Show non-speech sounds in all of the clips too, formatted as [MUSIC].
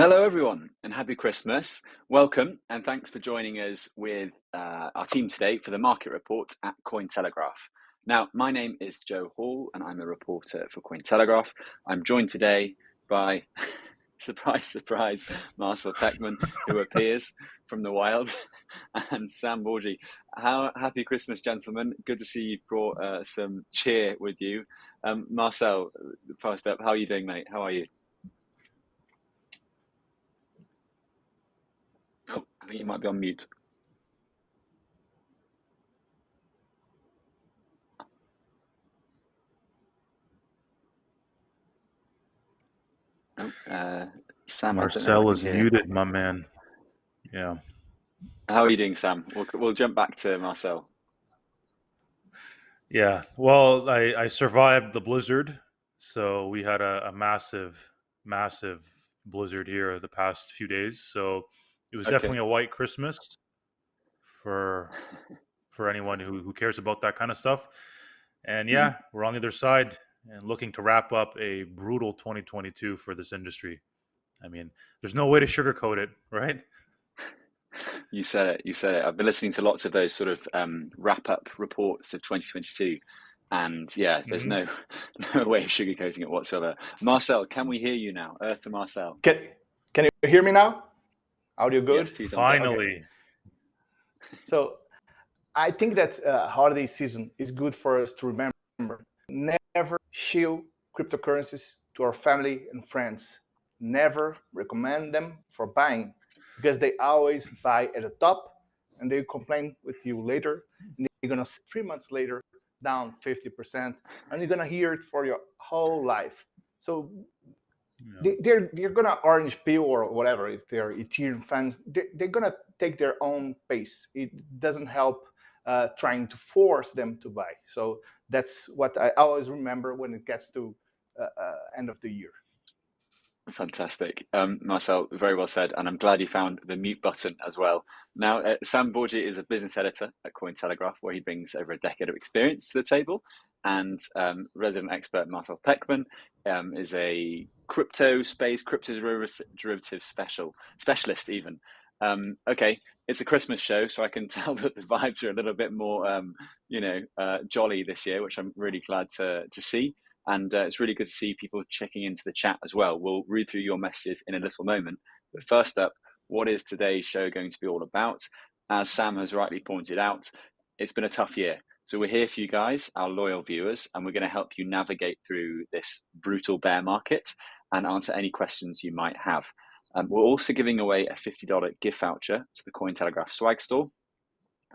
Hello, everyone, and happy Christmas. Welcome, and thanks for joining us with uh, our team today for the market report at Cointelegraph. Now, my name is Joe Hall, and I'm a reporter for Cointelegraph. I'm joined today by, [LAUGHS] surprise, surprise, Marcel Pechman, who appears from the wild, [LAUGHS] and Sam Bourgi. How happy Christmas, gentlemen! Good to see you've brought uh, some cheer with you. Um, Marcel, first up, how are you doing, mate? How are you? Think you might be on mute. Uh, Sam, Marcel is muted, my man. Yeah. How are you doing, Sam? We'll, we'll jump back to Marcel. Yeah. Well, I, I survived the blizzard. So we had a, a massive, massive blizzard here the past few days. So it was okay. definitely a white Christmas for for anyone who, who cares about that kind of stuff. And mm-hmm. yeah, mm-hmm. we're on the other side and looking to wrap up a brutal 2022 for this industry. I mean, there's no way to sugarcoat it, right? You said it. You said it. I've been listening to lots of those sort of um, wrap up reports of 2022, and yeah, there's mm-hmm. no [LAUGHS] no way of sugarcoating it whatsoever. Marcel, can we hear you now? Uh, to Marcel. Can Can you hear me now? Audio good? Yes, Finally. Okay. So I think that uh, holiday season is good for us to remember. Never shield cryptocurrencies to our family and friends. Never recommend them for buying because they always buy at the top and they complain with you later. And you're gonna three months later down 50%, and you're gonna hear it for your whole life. So yeah. they're they're gonna orange peel or whatever if they're Ethereum fans. They're, they're gonna take their own pace. It doesn't help uh, trying to force them to buy. So that's what I always remember when it gets to uh, uh, end of the year. Fantastic. Um, Marcel, very well said. And I'm glad you found the mute button as well. Now, uh, Sam Bourgi is a business editor at Cointelegraph, where he brings over a decade of experience to the table. And um, resident expert Marcel Pechman um, is a crypto space, crypto derivative special specialist even. Um, okay, it's a Christmas show, so I can [LAUGHS] tell that the vibes are a little bit more, um, you know, uh, jolly this year, which I'm really glad to to see. And uh, it's really good to see people checking into the chat as well. We'll read through your messages in a little moment. But first up, what is today's show going to be all about? As Sam has rightly pointed out, it's been a tough year. So we're here for you guys, our loyal viewers, and we're going to help you navigate through this brutal bear market and answer any questions you might have. Um, we're also giving away a $50 gift voucher to the Cointelegraph swag store.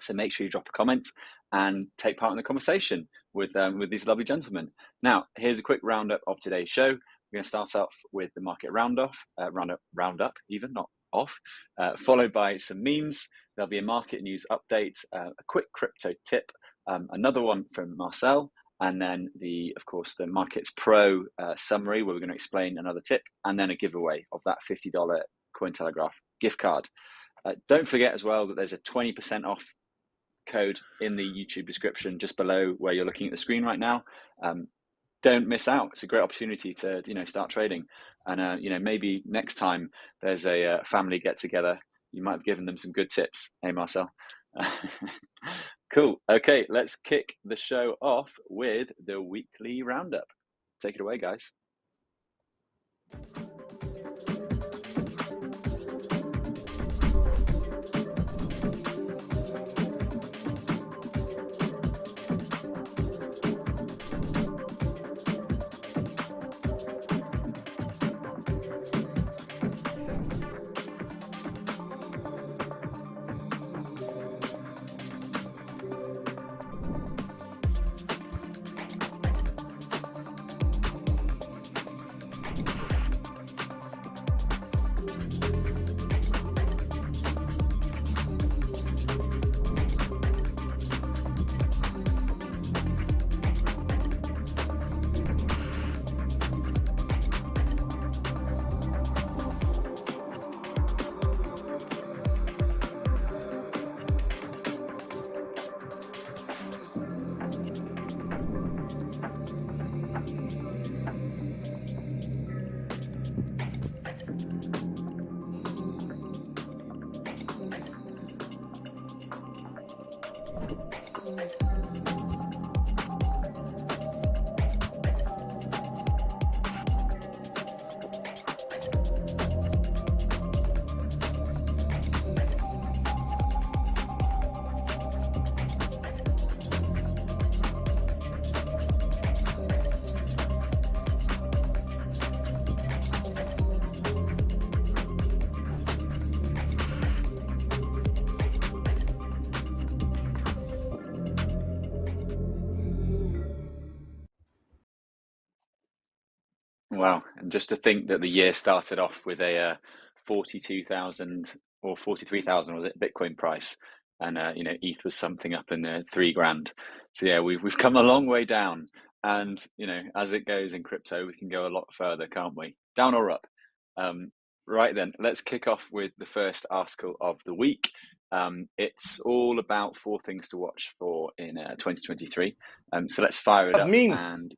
So make sure you drop a comment and take part in the conversation with um, with these lovely gentlemen. Now, here's a quick roundup of today's show. We're going to start off with the market roundoff, uh, roundup, roundup, even not off, uh, followed by some memes. There'll be a market news update, uh, a quick crypto tip, um, another one from Marcel, and then the, of course, the Markets Pro uh, summary where we're going to explain another tip, and then a giveaway of that $50 Cointelegraph gift card. Uh, don't forget as well that there's a 20% off code in the YouTube description just below where you're looking at the screen right now. Um, don't miss out. It's a great opportunity to you know start trading, and uh, you know maybe next time there's a uh, family get together, you might have given them some good tips. Hey Marcel. [LAUGHS] cool. Okay, let's kick the show off with the weekly roundup. Take it away, guys. And just to think that the year started off with a uh, 42,000 or 43,000 was it Bitcoin price and uh, you know ETH was something up in the 3 grand. So yeah, we've we've come a long way down and you know as it goes in crypto we can go a lot further, can't we? Down or up. Um, right then, let's kick off with the first article of the week. Um, it's all about four things to watch for in uh, 2023. Um, so let's fire it up. Memes. And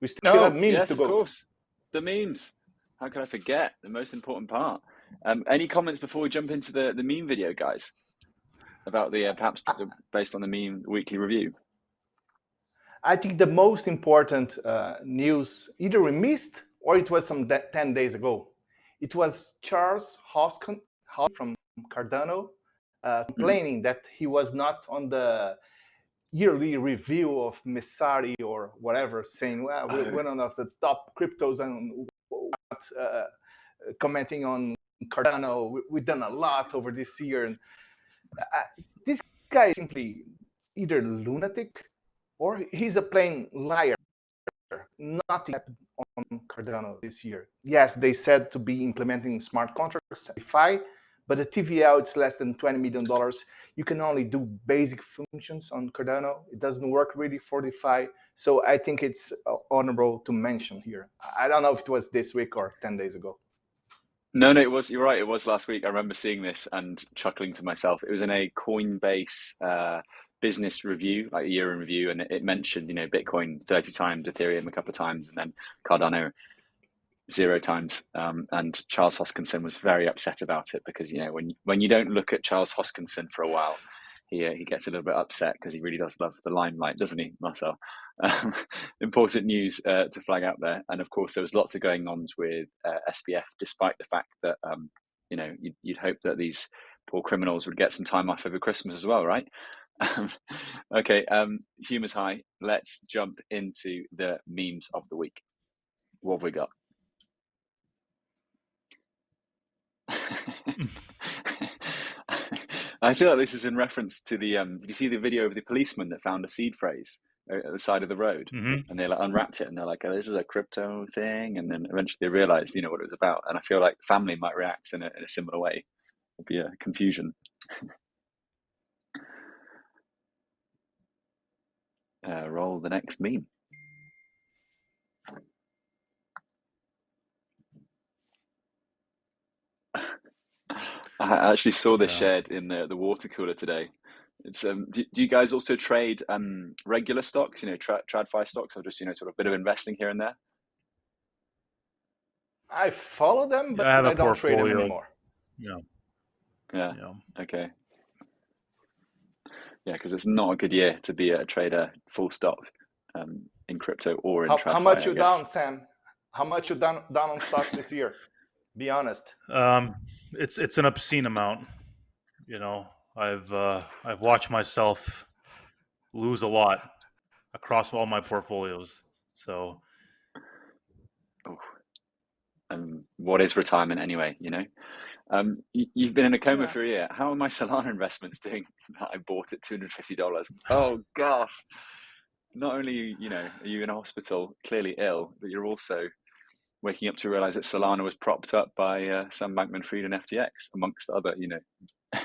we still no, have memes yes, to go. Of course, the memes. How could I forget the most important part? Um, any comments before we jump into the the meme video, guys? About the uh, perhaps based on the meme weekly review. I think the most important uh, news either we missed or it was some 10 days ago. It was Charles Hoskin from Cardano uh, complaining mm -hmm. that he was not on the yearly review of Messari or whatever, saying, well, we're one of the top cryptos and uh, commenting on Cardano. We've done a lot over this year. And uh, this guy is simply either lunatic or he's a plain liar. Nothing happened on Cardano this year. Yes, they said to be implementing smart contracts, DeFi, but the TVL, it's less than $20 million. You can only do basic functions on Cardano. It doesn't work really for DeFi. So I think it's uh, honorable to mention here. I don't know if it was this week or 10 days ago. No, no, it was. You're right. It was last week. I remember seeing this and chuckling to myself. It was in a Coinbase uh, business review, like a year in review, and it mentioned, you know, Bitcoin 30 times, Ethereum a couple of times, and then Cardano zero times. Um, and Charles Hoskinson was very upset about it because you know when when you don't look at Charles Hoskinson for a while, he uh, he gets a little bit upset because he really does love the limelight, doesn't he, Marcel? [LAUGHS] Um, important news uh, to flag out there, and of course there was lots of going ons with uh, SBF, despite the fact that um, you know you'd, you'd hope that these poor criminals would get some time off over Christmas as well, right? [LAUGHS] okay, um, humor's high. Let's jump into the memes of the week. What have we got? [LAUGHS] I feel like this is in reference to the. Um, did you see the video of the policeman that found a seed phrase at the side of the road, mm-hmm. and they like unwrapped it, and they're like, oh, "This is a crypto thing," and then eventually they realized, you know, what it was about. And I feel like family might react in a, in a similar way. It'd be a confusion. [LAUGHS] uh, roll the next meme. I actually saw this yeah. shared in the, the water cooler today. It's um. Do, do you guys also trade um regular stocks? You know, tra- TradFi stocks, or just you know, sort of a bit of investing here and there? I follow them, but yeah, I, I don't trade them anymore. Yeah. Yeah. yeah. Okay. Yeah, because it's not a good year to be a trader full stop um, in crypto or in how, TradFi, how much you down, Sam? How much you down down on stocks this year? Be honest. Um, it's it's an obscene amount. You know, I've uh, I've watched myself lose a lot across all my portfolios. So, and what is retirement anyway? You know, um, you, have been in a coma yeah. for a year. How are my [LAUGHS] Solana investments doing? I bought it two hundred fifty dollars. Oh gosh! Not only you know are you in a hospital, clearly ill, but you're also waking up to realize that Solana was propped up by uh, Sam Bankman-Fried and FTX, amongst other, you know, [LAUGHS]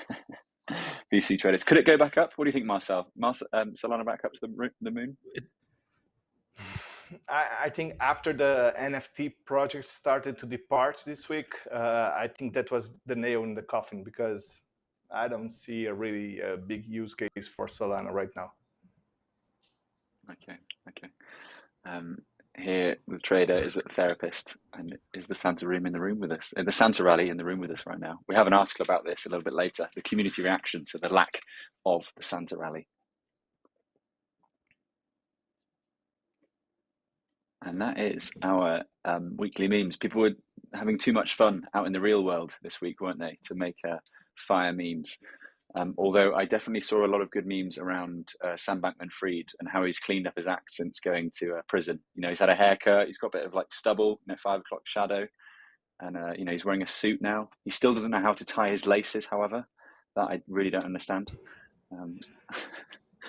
VC traders. Could it go back up? What do you think, Marcel? Marcel um, Solana back up to the, the moon? I, I, think after the NFT project started to depart this week, uh, I think that was the nail in the coffin because I don't see a really uh, big use case for Solana right now. Okay, okay. Um, here the trader is a therapist and is the Santa room in the room with us, uh, the Santa rally in the room with us right now. We have an article about this a little bit later, the community reaction to the lack of the Santa rally. And that is our um, weekly memes. People were having too much fun out in the real world this week, weren't they, to make uh, fire memes. Um, although I definitely saw a lot of good memes around uh, Sam Bankman-Fried and how he's cleaned up his act since going to uh, prison. You know, he's had a haircut, he's got a bit of like stubble, you know, five o'clock shadow, and uh, you know he's wearing a suit now. He still doesn't know how to tie his laces, however, that I really don't understand. Um,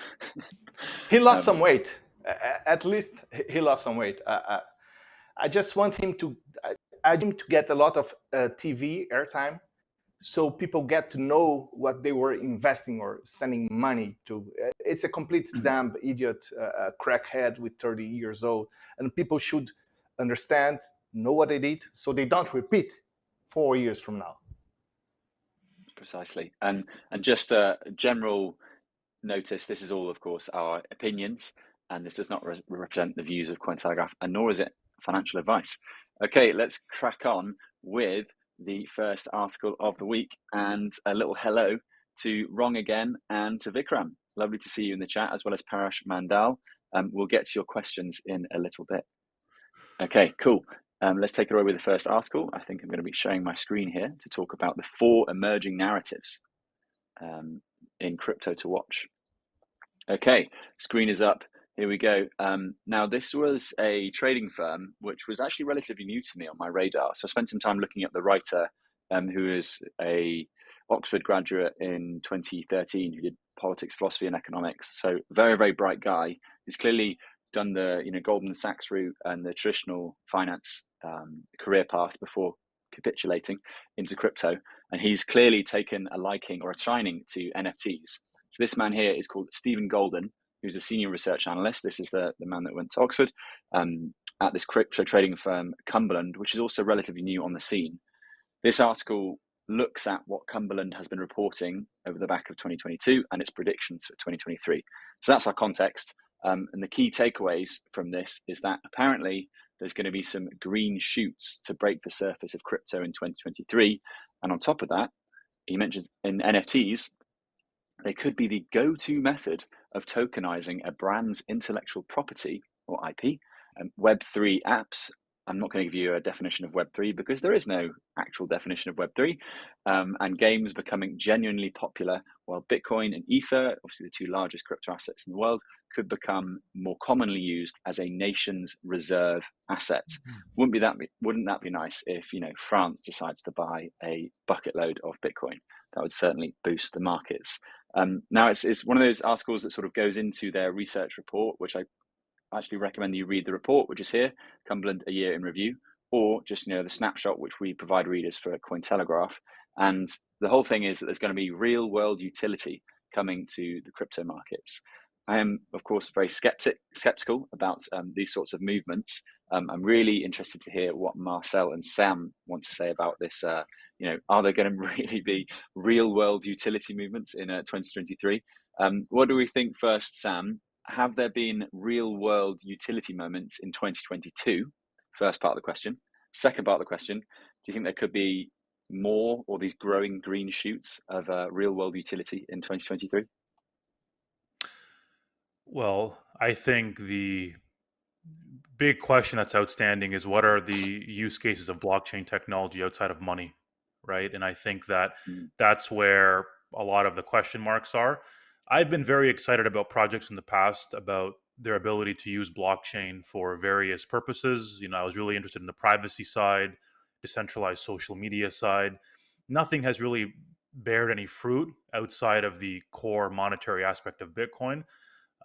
[LAUGHS] he lost um, some weight. At least he lost some weight. I just want him to, I, I want him to get a lot of uh, TV airtime so people get to know what they were investing or sending money to. Uh, it's a complete mm-hmm. damn idiot uh, crackhead with 30 years old, and people should understand, know what they did, so they don't repeat four years from now. Precisely, and and just a general notice: this is all, of course, our opinions, and this does not re represent the views of Cointelegraph, and nor is it financial advice. Okay, let's crack on with the first article of the week and a little hello to Wrong Again and to Vikram. Lovely to see you in the chat as well as Parash Mandal. Um, we'll get to your questions in a little bit. Okay, cool. Um, let's take it away with the first article. I think I'm going to be sharing my screen here to talk about the four emerging narratives um, in crypto to watch. Okay, screen is up. Here we go. Um, now, this was a trading firm which was actually relatively new to me on my radar. So I spent some time looking at the writer, um, who is a Oxford graduate in 2013, who did politics, philosophy, and economics. So very, very bright guy who's clearly done the you know Goldman Sachs route and the traditional finance um, career path before capitulating into crypto, and he's clearly taken a liking or a shining to NFTs. So this man here is called Stephen Golden who's a senior research analyst. This is the, the man that went to Oxford um, at this crypto trading firm, Cumberland, which is also relatively new on the scene. This article looks at what Cumberland has been reporting over the back of 2022 and its predictions for 2023. So that's our context. Um, and the key takeaways from this is that apparently there's going to be some green shoots to break the surface of crypto in 2023. And on top of that, he mentions in NFTs, they could be the go to method of tokenizing a brand's intellectual property or IP. Um, Web3 apps, I'm not going to give you a definition of Web3 because there is no actual definition of Web3, um, and games becoming genuinely popular, while Bitcoin and Ether, obviously the two largest crypto assets in the world, could become more commonly used as a nation's reserve asset. Mm-hmm. Wouldn't be that wouldn't that be nice if you know France decides to buy a bucket load of Bitcoin? That would certainly boost the markets. Um, now, it's, it's one of those articles that sort of goes into their research report, which I actually recommend you read the report, which is here, Cumberland A Year in Review, or just you know the snapshot which we provide readers for Cointelegraph. And the whole thing is that there's going to be real world utility coming to the crypto markets. I am, of course, very skeptic, skeptical about um, these sorts of movements. Um, I'm really interested to hear what Marcel and Sam want to say about this uh, you know, are there going [LAUGHS] to really be real world utility movements in uh, 2023? Um, what do we think first, Sam? Have there been real world utility moments in 2022? First part of the question. Second part of the question, do you think there could be more or these growing green shoots of uh, real world utility in 2023? Well, I think the big question that's outstanding is what are the use cases of blockchain technology outside of money? Right? And I think that mm. that's where a lot of the question marks are. I've been very excited about projects in the past about their ability to use blockchain for various purposes. You know, I was really interested in the privacy side, decentralized social media side. Nothing has really bared any fruit outside of the core monetary aspect of Bitcoin,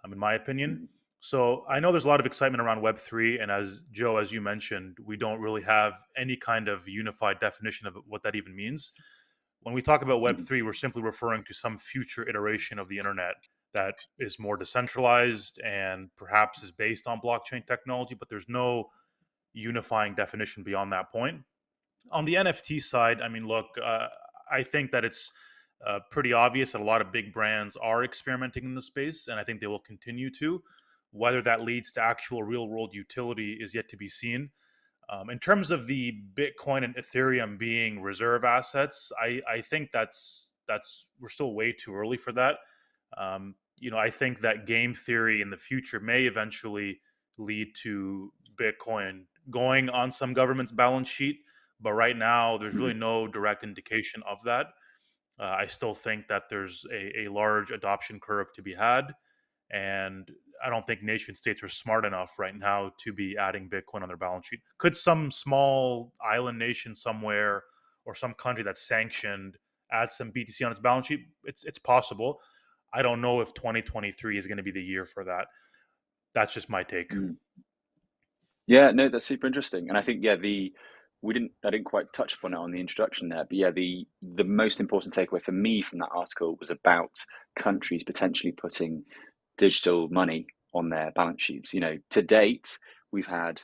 um, in my opinion. So I know there's a lot of excitement around Web3, and as Joe, as you mentioned, we don't really have any kind of unified definition of what that even means. When we talk about mm-hmm. Web3, we're simply referring to some future iteration of the internet that is more decentralized and perhaps is based on blockchain technology, but there's no unifying definition beyond that point. On the NFT side, I mean, look, uh, I think that it's uh, pretty obvious that a lot of big brands are experimenting in the space, and I think they will continue to. Whether that leads to actual real world utility is yet to be seen. Um, in terms of the Bitcoin and Ethereum being reserve assets, I, I think that's that's we're still way too early for that. Um, you know, I think that game theory in the future may eventually lead to Bitcoin going on some government's balance sheet, but right now there's really mm-hmm. no direct indication of that. Uh, I still think that there's a, a large adoption curve to be had, and I don't think nation states are smart enough right now to be adding Bitcoin on their balance sheet. Could some small island nation somewhere or some country that's sanctioned add some BTC on its balance sheet? It's it's possible. I don't know if 2023 is going to be the year for that. That's just my take. Mm. Yeah, no, that's super interesting, and I think yeah, the we didn't I didn't quite touch upon it on the introduction there, but yeah, the the most important takeaway for me from that article was about countries potentially putting digital money on their balance sheets. You know, to date, we've had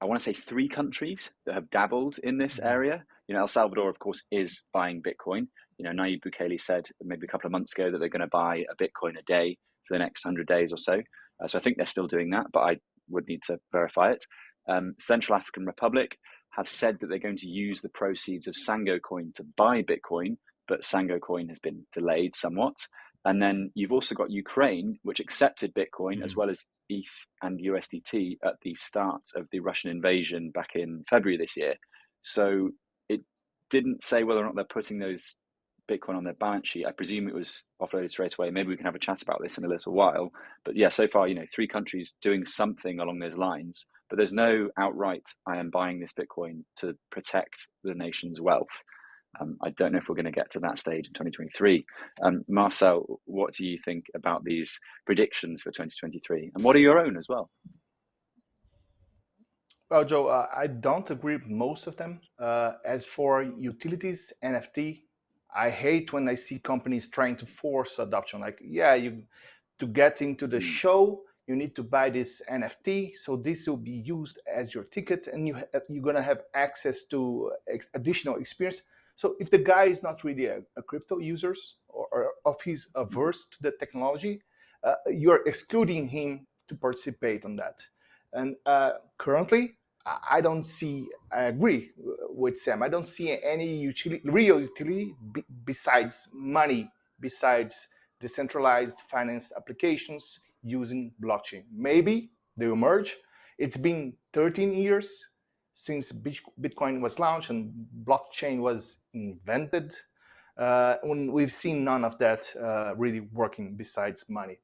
I want to say three countries that have dabbled in this mm-hmm. area. You know, El Salvador, of course, is buying Bitcoin. You know, Nayib Bukele said maybe a couple of months ago that they're going to buy a Bitcoin a day for the next hundred days or so. Uh, so I think they're still doing that, but I would need to verify it. Um, Central African Republic have said that they're going to use the proceeds of Sango Coin to buy Bitcoin, but Sango Coin has been delayed somewhat. And then you've also got Ukraine, which accepted Bitcoin mm. as well as ETH and USDT at the start of the Russian invasion back in February this year. So it didn't say whether or not they're putting those Bitcoin on their balance sheet. I presume it was offloaded straight away. Maybe we can have a chat about this in a little while. But yeah, so far, you know, three countries doing something along those lines. But there's no outright, I am buying this Bitcoin to protect the nation's wealth. Um, I don't know if we're going to get to that stage in 2023. Um, Marcel, what do you think about these predictions for 2023? And what are your own as well? Well, Joe, uh, I don't agree with most of them. Uh, as for utilities, NFT, I hate when I see companies trying to force adoption. Like, yeah, you to get into the hmm. show, you need to buy this NFT. So this will be used as your ticket, and you you're gonna have access to ex additional experience. So if the guy is not really a, a crypto user or, or if he's averse to the technology, uh, you're excluding him to participate on that. And uh, currently, I don't see, I agree with Sam, I don't see any utility, real utility besides money, besides decentralized finance applications using blockchain. Maybe they will merge. It's been 13 years since Bitcoin was launched and blockchain was invented, uh, we've seen none of that uh, really working besides money.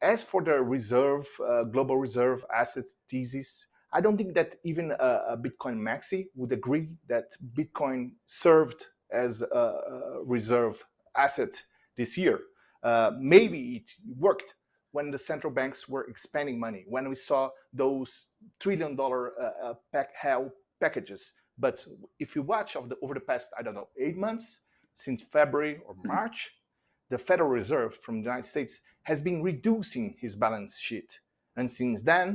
As for the reserve, uh, global reserve assets thesis, I don't think that even a, Bitcoin maxi would agree that Bitcoin served as a, a reserve asset this year. Uh, maybe it worked when the central banks were expanding money, when we saw those trillion dollar uh, uh pack packages. But if you watch of the, over the past, I don't know, eight months, since February or hmm. March, the Federal Reserve from the United States has been reducing his balance sheet. And since then,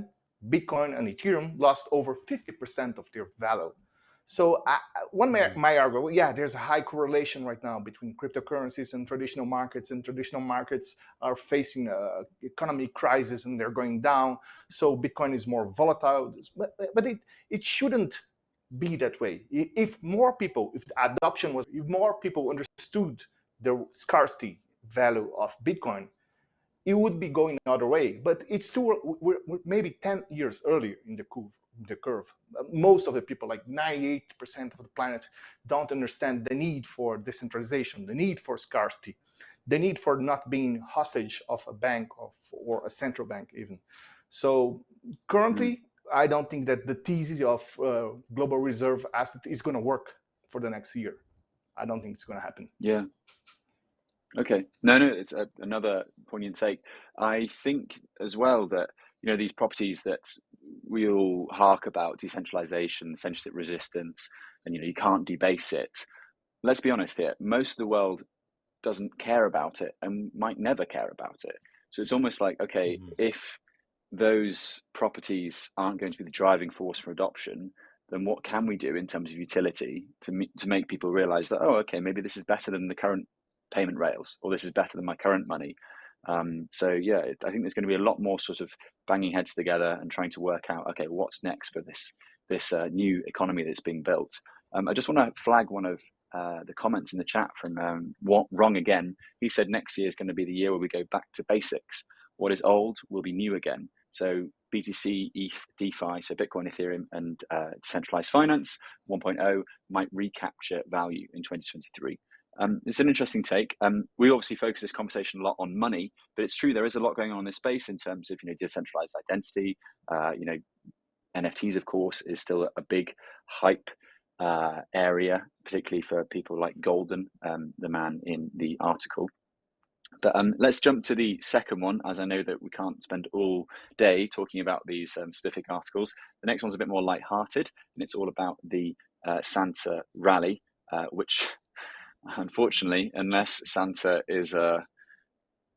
Bitcoin and Ethereum lost over 50% of their value. So I, one may, mm-hmm. might argue, yeah, there's a high correlation right now between cryptocurrencies and traditional markets, and traditional markets are facing a economic crisis and they're going down. So Bitcoin is more volatile, but, but it, it shouldn't be that way. If more people, if the adoption was, if more people understood the scarcity value of Bitcoin, it would be going another way. But it's too, we're, we're maybe 10 years earlier in the curve the curve. Most of the people, like 98% of the planet, don't understand the need for decentralization, the need for scarcity, the need for not being hostage of a bank of, or a central bank even. So currently, mm. I don't think that the thesis of uh, global reserve asset is going to work for the next year. I don't think it's going to happen. Yeah. Okay. No, no, it's a, another poignant take. I think as well that you know these properties that we all hark about decentralization, censorship resistance, and you know you can't debase it. Let's be honest here. Most of the world doesn't care about it and might never care about it. So it's almost like okay, mm-hmm. if those properties aren't going to be the driving force for adoption, then what can we do in terms of utility to to make people realize that oh okay maybe this is better than the current payment rails or this is better than my current money um, so yeah, I think there's going to be a lot more sort of banging heads together and trying to work out, okay, what's next for this this uh, new economy that's being built. Um, I just want to flag one of uh, the comments in the chat from um, what, Wrong Again. He said next year is going to be the year where we go back to basics. What is old will be new again. So BTC, ETH, DeFi, so Bitcoin, Ethereum, and uh, decentralized finance 1.0 might recapture value in 2023. Um, it's an interesting take. Um, we obviously focus this conversation a lot on money, but it's true there is a lot going on in this space in terms of you know decentralized identity. Uh, you know, NFTs of course is still a big hype uh, area, particularly for people like Golden, um, the man in the article. But um, let's jump to the second one, as I know that we can't spend all day talking about these um, specific articles. The next one's a bit more light-hearted, and it's all about the uh, Santa rally, uh, which, unfortunately, unless Santa is, uh,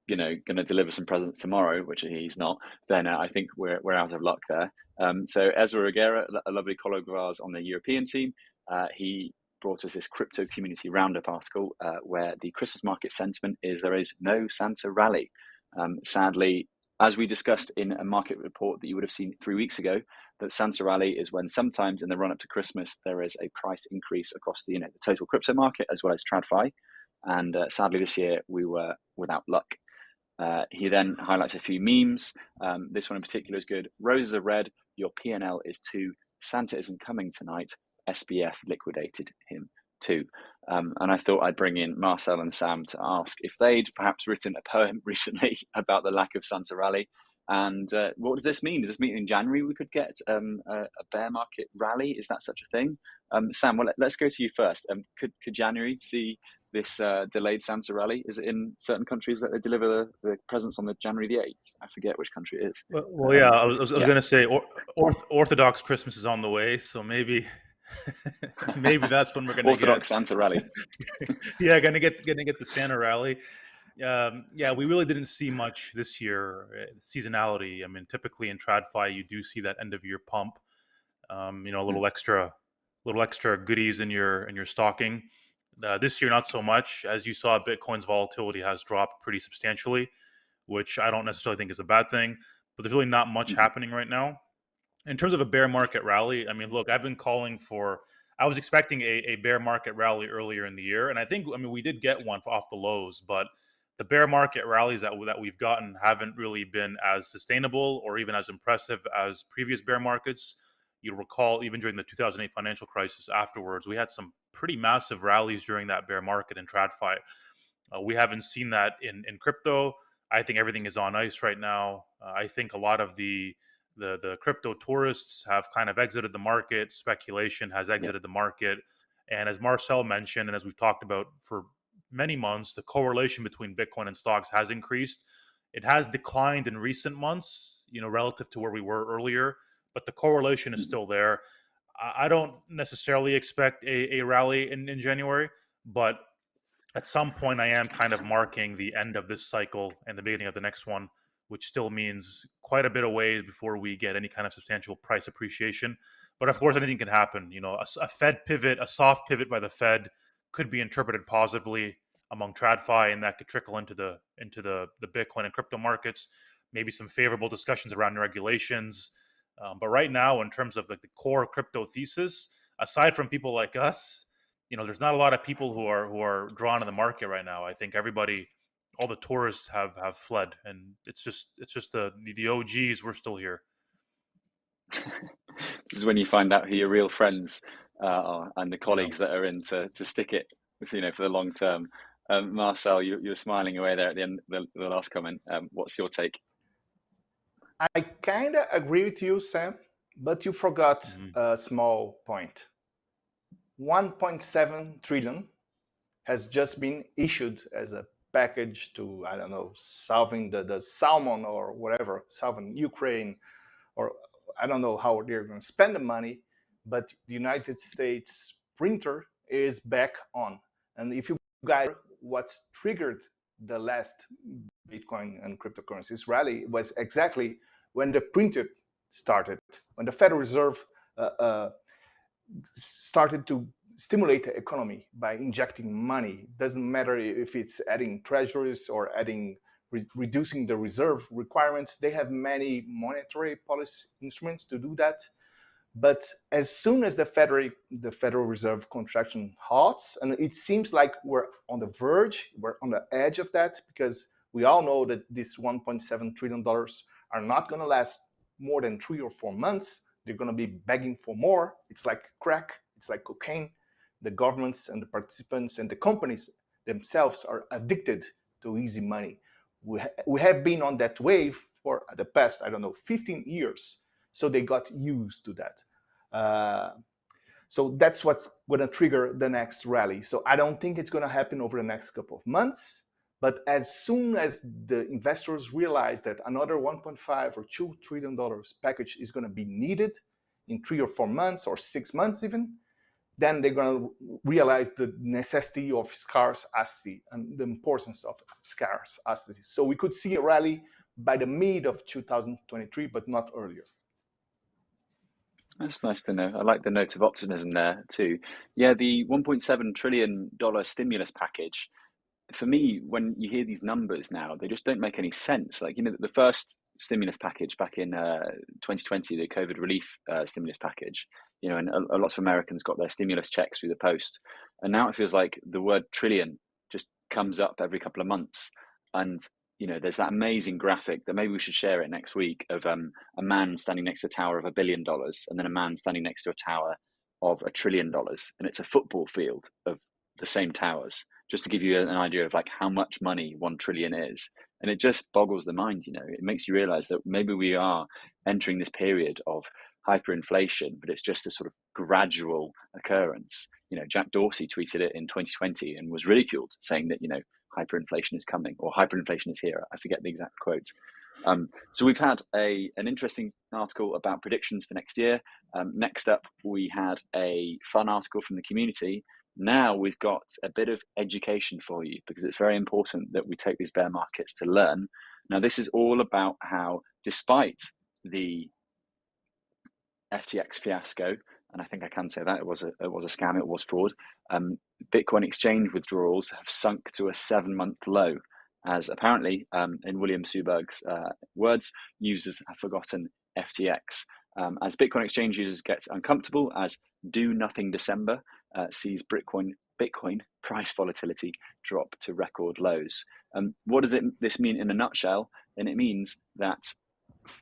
you know, going to deliver some presents tomorrow, which he's not, then uh, I think we're we're out of luck there. Um, so Ezra Reguerra, a lovely colleague of ours on the European team, uh, he brought us this crypto community roundup article uh, where the Christmas market sentiment is there is no Santa rally. Um, sadly, as we discussed in a market report that you would have seen three weeks ago, that Santa rally is when sometimes in the run up to Christmas there is a price increase across the you know the total crypto market as well as TradFi, and uh, sadly this year we were without luck. Uh, he then highlights a few memes. Um, this one in particular is good. Roses are red. Your PNL is two. Santa isn't coming tonight. SBF liquidated him too. Um, and I thought I'd bring in Marcel and Sam to ask if they'd perhaps written a poem [LAUGHS] recently about the lack of Santa rally. And uh, what does this mean? Does this mean in January we could get um, a, a, bear market rally? Is that such a thing? Um, Sam, well, let, us go to you first. Um, could, could January see this uh, delayed Santa rally? Is it in certain countries that they deliver the, the presents on the January the 8th? I forget which country it is. Well, well yeah, I was, I was, yeah. going to say or, Orthodox Christmas is on the way, so maybe [LAUGHS] Maybe that's when we're going to Orthodox get... Santa rally. [LAUGHS] yeah, gonna get gonna get the Santa rally. Um, yeah, we really didn't see much this year. Uh, seasonality. I mean, typically in TradFi, you do see that end of year pump. Um, you know, a little mm. extra, little extra goodies in your in your stocking. Uh, this year, not so much. As you saw, Bitcoin's volatility has dropped pretty substantially, which I don't necessarily think is a bad thing. But there's really not much mm. happening right now in terms of a bear market rally, I mean, look, I've been calling for. I was expecting a, a bear market rally earlier in the year, and I think I mean we did get one off the lows, but the bear market rallies that that we've gotten haven't really been as sustainable or even as impressive as previous bear markets. You'll recall even during the 2008 financial crisis afterwards, we had some pretty massive rallies during that bear market in TradFi. Uh, we haven't seen that in in crypto. I think everything is on ice right now. Uh, I think a lot of the the the crypto tourists have kind of exited the market. Speculation has exited the market, and as Marcel mentioned, and as we've talked about for many months, the correlation between Bitcoin and stocks has increased. It has declined in recent months, you know, relative to where we were earlier, but the correlation is mm. still there. I don't necessarily expect a, a rally in, in January, but at some point, I am kind of marking the end of this cycle and the beginning of the next one which still means quite a bit away before we get any kind of substantial price appreciation. But of course, anything can happen. You know, a, a Fed pivot, a soft pivot by the Fed, could be interpreted positively among TradFi, and that could trickle into the into the the Bitcoin and crypto markets. Maybe some favorable discussions around regulations. Um, but right now, in terms of like the core crypto thesis, aside from people like us, you know, there's not a lot of people who are who are drawn in the market right now. I think everybody all the tourists have have fled, and it's just it's just the the, the OGs. We're still here. [LAUGHS] this is when you find out who your real friends uh, are and the colleagues yeah. that are in to, to stick it, you know, for the long term. Um, Marcel, you, you were smiling away there at the end the, the last comment. Um, what's your take? I kind of agree with you, Sam, but you forgot mm -hmm. a small point. 1.7 trillion has just been issued as a package to I don't know solving the the salmon or whatever solving Ukraine or I don't know how they're going to spend the money, but the United States printer is back on. And if you guys what triggered the last Bitcoin and cryptocurrencies rally was exactly when the printer started, when the Federal Reserve uh, uh, started to stimulate the economy by injecting money. Doesn't matter if it's adding treasuries or adding re reducing the reserve requirements. They have many monetary policy instruments to do that. But as soon as the Federal, the Federal Reserve contraction halts, and it seems like we're on the verge, we're on the edge of that, because we all know that this 1.7 trillion dollars are not going to last more than three or four months. They're going to be begging for more. It's like crack. It's like cocaine the governments and the participants and the companies themselves are addicted to easy money. We, ha we have been on that wave for the past, I don't know, 15 years. So they got used to that. Uh, so that's what's going to trigger the next rally. So I don't think it's going to happen over the next couple of months, But as soon as the investors realize that another 1.5 or 2 trillion dollars package is going to be needed in three or four months or six months even, then they're going to realize the necessity of scarce asset and the importance of scarce asset. So we could see a rally by the mid of 2023, but not earlier. That's nice to know. I like the note of optimism there too. Yeah, the 1.7 trillion dollar stimulus package. For me, when you hear these numbers now, they just don't make any sense. Like you know, the first stimulus package back in uh, 2020, the COVID relief uh, stimulus package. You know, and a, a of Americans got their stimulus checks through the post, and now it feels like the word trillion just comes up every couple of months, and you know, there's that amazing graphic that maybe we should share it next week of um, a man standing next to a tower of a billion dollars and then a man standing next to a tower of a trillion dollars. And it's a football field of the same towers, just to give you an idea of like how much money one trillion is. And it just boggles the mind, you know, it makes you realize that maybe we are entering this period of hyperinflation, but it's just a sort of gradual occurrence. You know, Jack Dorsey tweeted it in 2020 and was ridiculed, saying that, you know, hyperinflation is coming or hyperinflation is here. I forget the exact quote. Um, so we've had a an interesting article about predictions for next year. Um, next up, we had a fun article from the community. Now we've got a bit of education for you because it's very important that we take these bear markets to learn. Now this is all about how, despite the FTX fiasco, and I think I can say that it was a it was a scam, it was fraud. Um, Bitcoin exchange withdrawals have sunk to a seven-month low, as apparently, um, in William Suberg's uh, words, users have forgotten FTX. Um, as Bitcoin exchange users get uncomfortable, as do nothing December uh, sees Bitcoin Bitcoin price volatility drop to record lows. Um, what does it, this mean in a nutshell? And it means that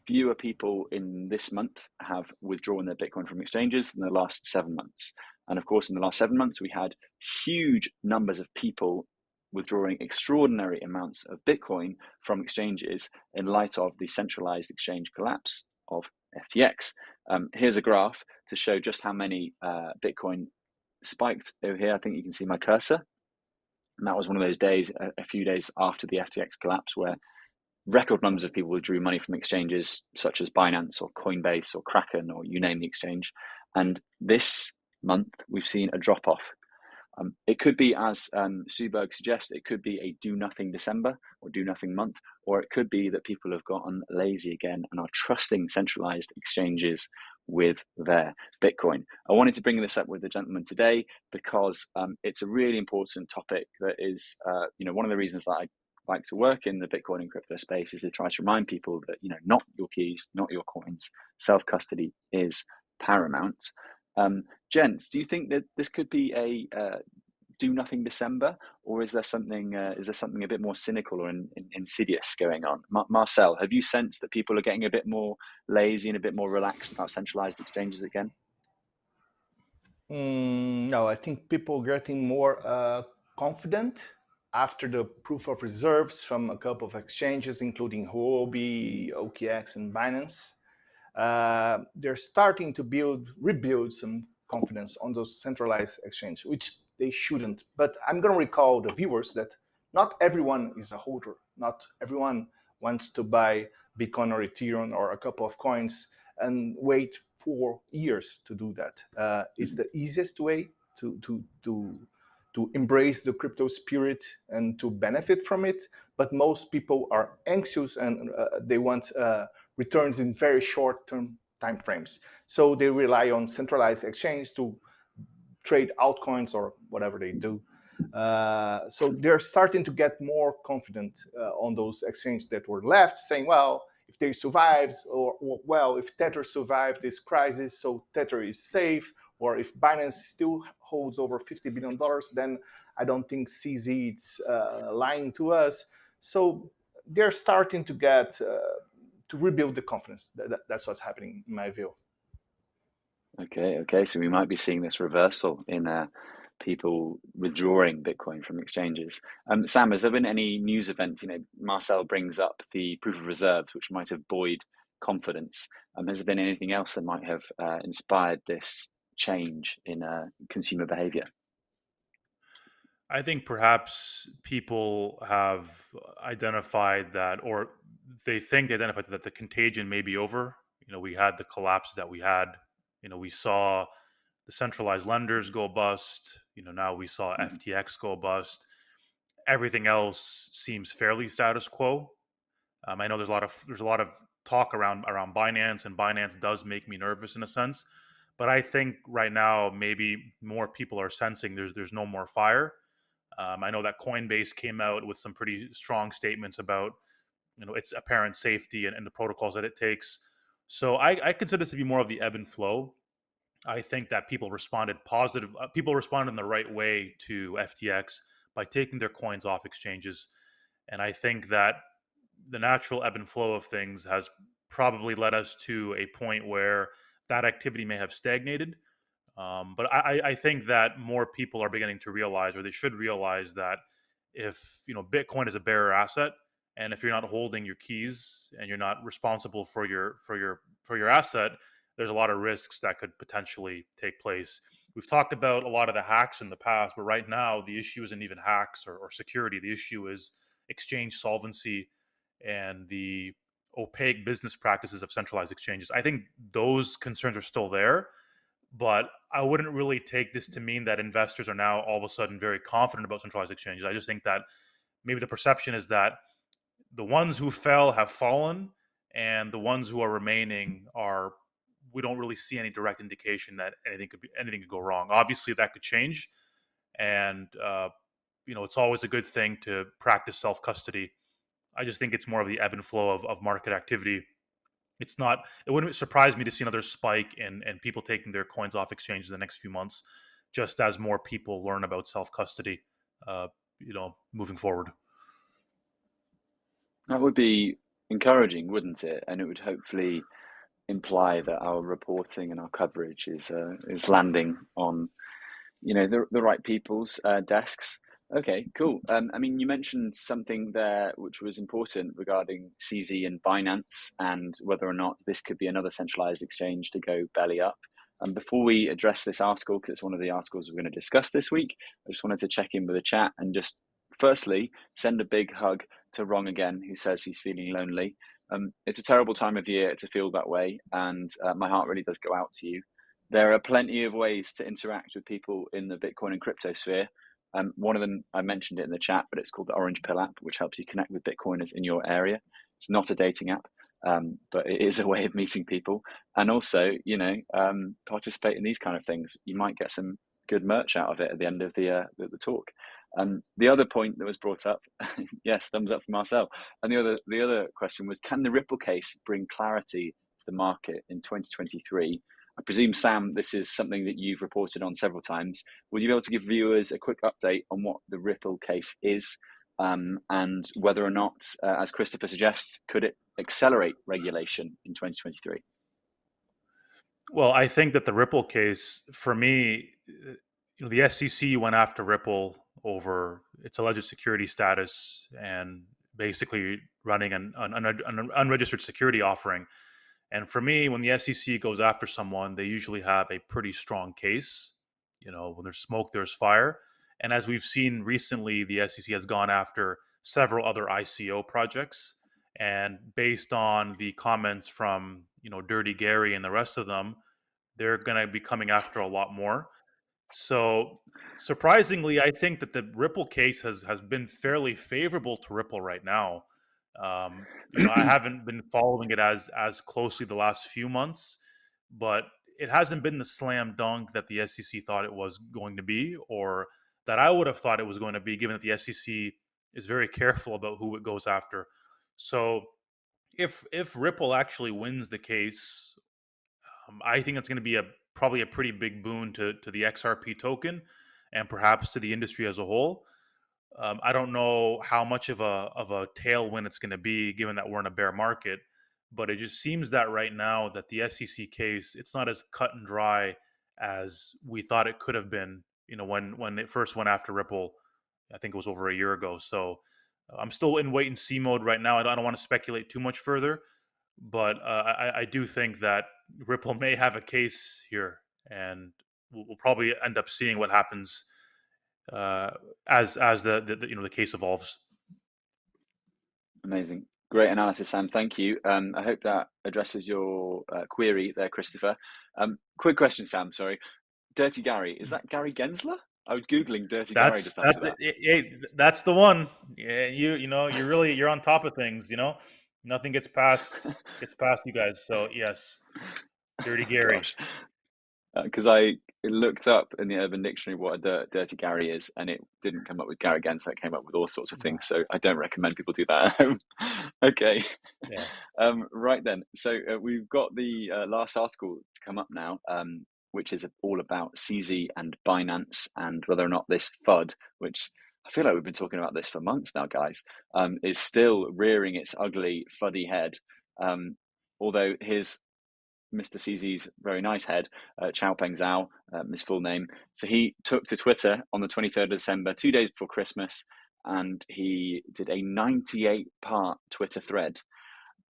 fewer people in this month have withdrawn their Bitcoin from exchanges than the last seven months. And of course, in the last seven months, we had huge numbers of people withdrawing extraordinary amounts of Bitcoin from exchanges in light of the centralized exchange collapse of FTX. Um, here's a graph to show just how many uh, Bitcoin spiked over here. I think you can see my cursor. And that was one of those days, a, a few days after the FTX collapse, where record numbers of people withdrew money from exchanges such as Binance or Coinbase or Kraken or you name the exchange. And this month, we've seen a drop off. Um, it could be, as um, Suberg suggests, it could be a do nothing December or do nothing month, or it could be that people have gotten lazy again and are trusting centralized exchanges with their Bitcoin. I wanted to bring this up with the gentleman today because um, it's a really important topic that is, uh, you know, one of the reasons that I like to work in the Bitcoin and crypto space is to try to remind people that, you know, not your keys, not your coins, self custody is paramount. Um, gents, do you think that this could be a uh, do nothing December, or is there something uh, is there something a bit more cynical or in, in, insidious going on? Mar- Marcel, have you sensed that people are getting a bit more lazy and a bit more relaxed about centralized exchanges again? Mm, no, I think people are getting more uh, confident after the proof of reserves from a couple of exchanges, including Huobi, OKX, and Binance they're starting to build, rebuild some confidence on those centralized exchanges, which they shouldn't. But I'm going to recall the viewers that not everyone is a holder. Not everyone wants to buy Bitcoin or Ethereum or a couple of coins and wait for years to do that. Uh, it's the easiest way to to to to embrace the crypto spirit and to benefit from it. But most people are anxious and uh, they want uh, returns in very short-term time frames. So they rely on centralized exchange to trade altcoins or whatever they do. Uh, so they're starting to get more confident uh, on those exchanges that were left, saying, well, if they survived, or, well, if Tether survived this crisis, so Tether is safe, or if Binance still holds over $50 billion, then I don't think CZ is uh, lying to us. So they're starting to get uh, to rebuild the confidence. That, that, that's what's happening in my view. Okay, okay. So we might be seeing this reversal in uh, people withdrawing Bitcoin from exchanges. Um, Sam, has there been any news event? You know, Marcel brings up the proof of reserves, which might have buoyed confidence. Um, has there been anything else that might have uh, inspired this change in uh, consumer behavior? I think perhaps people have identified that, or they think they identified that the contagion may be over. You know, we had the collapse that we had. You know, we saw the centralized lenders go bust. You know, now we saw Mhm. FTX go bust. Everything else seems fairly status quo. Um, I know there's a lot of there's a lot of talk around around Binance, and Binance does make me nervous in a sense. But I think right now maybe more people are sensing there's there's no more fire. Um, I know that Coinbase came out with some pretty strong statements about you know its apparent safety and, and the protocols that it takes. So I, I consider this to be more of the ebb and flow. I think that people responded positive. Uh, people responded in the right way to FTX by taking their coins off exchanges, and I think that the natural ebb and flow of things has probably led us to a point where that activity may have stagnated. Um, but I, I think that more people are beginning to realize, or they should realize, that if you know Bitcoin is a bearer asset, and if you're not holding your keys and you're not responsible for your for your for your asset, there's a lot of risks that could potentially take place. We've talked about a lot of the hacks in the past, but right now the issue isn't even hacks or, or security. The issue is exchange solvency and the opaque business practices of centralized exchanges. I think those concerns are still there, but I wouldn't really take this to mean that investors are now all of a sudden very confident about centralized exchanges. I just think that maybe the perception is that the ones who fell have fallen and the ones who are remaining are we don't really see any direct indication that anything could be anything could go wrong. Obviously that could change and uh, you know it's always a good thing to practice self-custody I just think it's more of the ebb and flow of, of market activity. It's not. It wouldn't surprise me to see another spike in and people taking their coins off exchanges in the next few months, just as more people learn about self custody. Uh, you know, moving forward. That would be encouraging, wouldn't it? And it would hopefully imply that our reporting and our coverage is uh, is landing on, you know, the the right people's uh, desks. Okay, cool. Um, I mean, you mentioned something there which was important regarding CZ and Binance and whether or not this could be another centralized exchange to go belly up. And um, before we address this article, because it's one of the articles we're going to discuss this week, I just wanted to check in with the chat and just firstly send a big hug to Wrong again, who says he's feeling lonely. Um, it's a terrible time of year to feel that way, and uh, my heart really does go out to you. There are plenty of ways to interact with people in the Bitcoin and crypto sphere. Um, one of them, I mentioned it in the chat, but it's called the Orange Pill app, which helps you connect with Bitcoiners in your area. It's not a dating app, um, but it is a way of meeting people. And also, you know, um, participate in these kind of things. You might get some good merch out of it at the end of the uh, the, the, talk. Um, the other point that was brought up, [LAUGHS] yes, thumbs up from Marcel. And the other the other question was, can the Ripple case bring clarity to the market in 2023? I presume, Sam, this is something that you've reported on several times. Would you be able to give viewers a quick update on what the Ripple case is um, and whether or not, uh, as Christopher suggests, could it accelerate regulation in 2023? Well, I think that the Ripple case, for me, you know, the SEC went after Ripple over its alleged security status and basically running an, an, an unregistered security offering and for me, when the SEC goes after someone, they usually have a pretty strong case. You know, when there's smoke, there's fire. And as we've seen recently, the SEC has gone after several other ICO projects. And based on the comments from, you know, Dirty Gary and the rest of them, they're going to be coming after a lot more. So surprisingly, I think that the Ripple case has has been fairly favorable to Ripple right now. Um, you know, I [CLEARS THROAT] haven't been following it as as closely the last few months, but it hasn't been the slam dunk that the SEC thought it was going to be, or that I would have thought it was going to be, given that the SEC is very careful about who it goes after. So, if if Ripple actually wins the case, um, I think it's going to be a probably a pretty big boon to to the XRP token, and perhaps to the industry as a whole. Um, I don't know how much of a of a tailwind it's going to be, given that we're in a bear market. But it just seems that right now that the SEC case it's not as cut and dry as we thought it could have been. You know, when when it first went after Ripple, I think it was over a year ago. So I'm still in wait and see mode right now. I don't, want to speculate too much further, but uh, I, I, do think that Ripple may have a case here, and we'll, we'll probably end up seeing what happens uh, as as the, the, you know the case evolves. Amazing, great analysis, Sam. Thank you. Um, I hope that addresses your uh, query there, Christopher. Um, quick question, Sam. Sorry, Dirty Gary is that Gary Gensler? I was googling Dirty that's, Gary. That's that. that's the one. Yeah, you you know you're really you're on top of things. You know, nothing gets past [LAUGHS] gets past you guys. So yes, Dirty Gary. Because uh, I looked up in the Urban Dictionary what a dir- dirty Gary is, and it didn't come up with Gary Gensler. It came up with all sorts of things. So I don't recommend people do that. [LAUGHS] okay. Yeah. [LAUGHS] Um, right then. So uh, we've got the uh, last article to come up now. Um, which is all about CZ and Binance and whether or not this FUD, which I feel like we've been talking about this for months now, guys, um, is still rearing its ugly, fuddy head. Um, although his Mr. CZ's very nice head, uh, Changpeng Zhao, um, his full name. So he took to Twitter on the 23rd of December, two days before Christmas, and he did a 98 part Twitter thread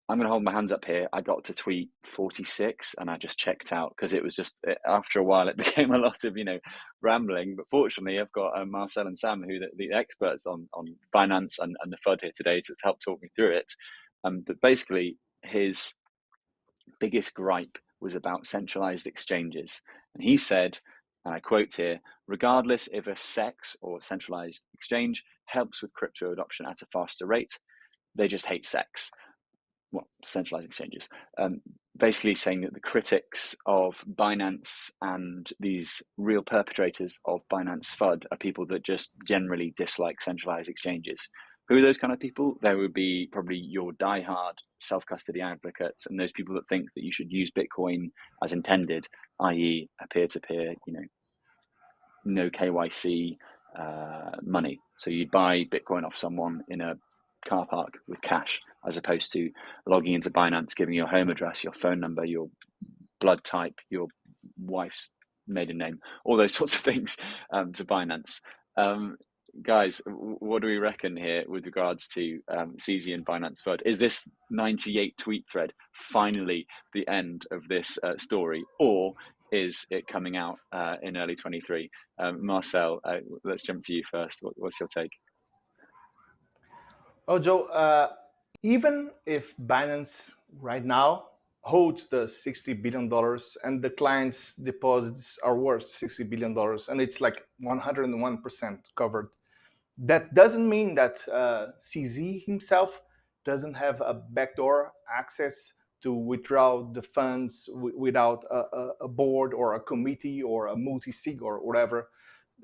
I'm going to hold my hands up here. I got to tweet 46 and I just checked out because it was just, eh, after a while, it [LAUGHS] became a lot of, you know, rambling. But fortunately, I've got uh, Marcel and Sam, who the, the experts on, on finance and, and the FUD here today to help talk me through it. Um, but basically, his biggest gripe was about centralized exchanges. And he said, and I quote here, regardless if a SEX or centralized exchange helps with crypto adoption at a faster rate, they just hate SEX well, centralized exchanges, um, basically saying that the critics of Binance and these real perpetrators of Binance FUD are people that just generally dislike centralized exchanges. Who are those kind of people? There would be probably your diehard self custody advocates and those people that think that you should use Bitcoin as intended, i.e., a peer to peer, you know, no KYC uh, money. So you'd buy Bitcoin off someone in a car park with cash as opposed to logging into Binance, giving your home address, your phone number, your blood type, your wife's maiden name, all those [LAUGHS] sorts of things um, to Binance. Um, guys, what do we reckon here with regards to um, CZ and Binance FUD? Is this 98 tweet thread finally the end of this uh, story, or is it coming out uh, in early 23? Um, Marcel, uh, let's jump to you first. What, what's your take? Oh, Joe, uh, even if Binance right now holds the $60 billion and the client's deposits are worth $60 billion and it's like 101% covered, that doesn't mean that uh, CZ himself doesn't have a backdoor access to withdraw the funds without a, a, board or a committee or a multi-sig or whatever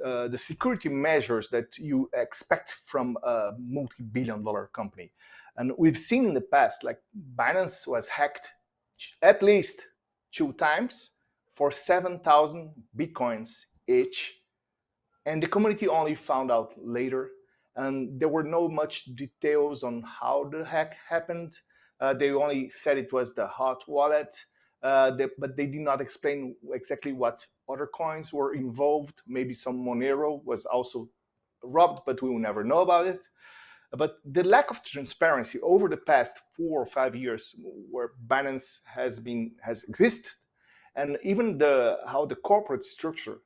uh, the security measures that you expect from a multi-billion dollar company. And we've seen in the past, like Binance was hacked at least two times for 7,000 Bitcoins each. And the community only found out later. And there were no much details on how the hack happened. Uh, they only said it was the hot wallet uh, but they did not explain exactly what other coins were involved. Maybe some Monero was also robbed, but we will never know about it. But the lack of transparency over the past four or five years, where Binance has been has existed, and even the how the corporate structure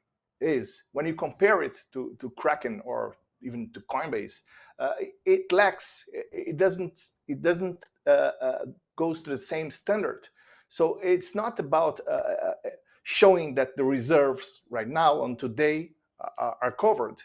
is, when you compare it to to Kraken or even to Coinbase, uh, it lacks. It doesn't. It doesn't uh, uh, goes to the same standard. So it's not about uh, uh, showing that the reserves right now on today are, are covered.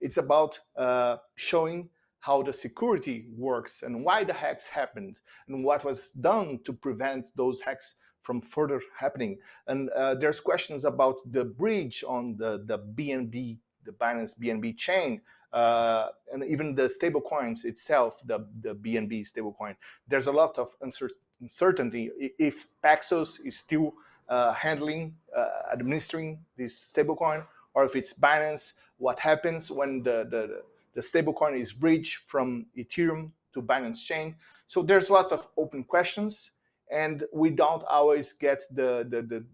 It's about uh, showing how the security works and why the hacks happened and what was done to prevent those hacks from further happening. And uh, there's questions about the bridge on the, the BNB, the Binance BNB chain, uh, and even the stable coins itself, the, the BNB stablecoin. There's a lot of uncertainty if Paxos is still handling, uh, administering this stablecoin, or if it's Binance, what happens when the, the, the stablecoin is bridged from Ethereum to Binance chain. So there's lots of open questions, and we don't always get the, the, the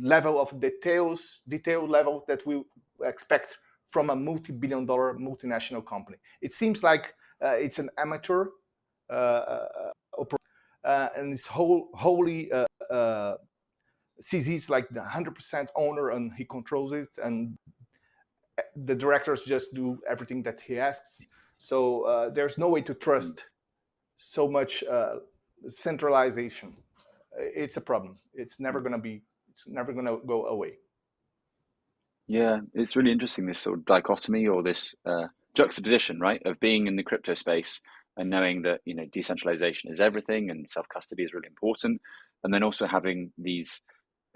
level of details, detailed level that we expect from a multi-billion dollar multinational company. It seems like uh, it's an amateur uh, uh uh, and it's whole, wholly CZ is like the 100% owner and he controls it. And the directors just do everything that he asks. So uh, there's no way to trust so much uh, centralization. It's a problem. It's never going to be. It's never going to go away. Yeah, it's really interesting this sort of dichotomy or this uh, juxtaposition, right, of being in the crypto space and knowing that you know decentralization is everything and self custody is really important, and then also having these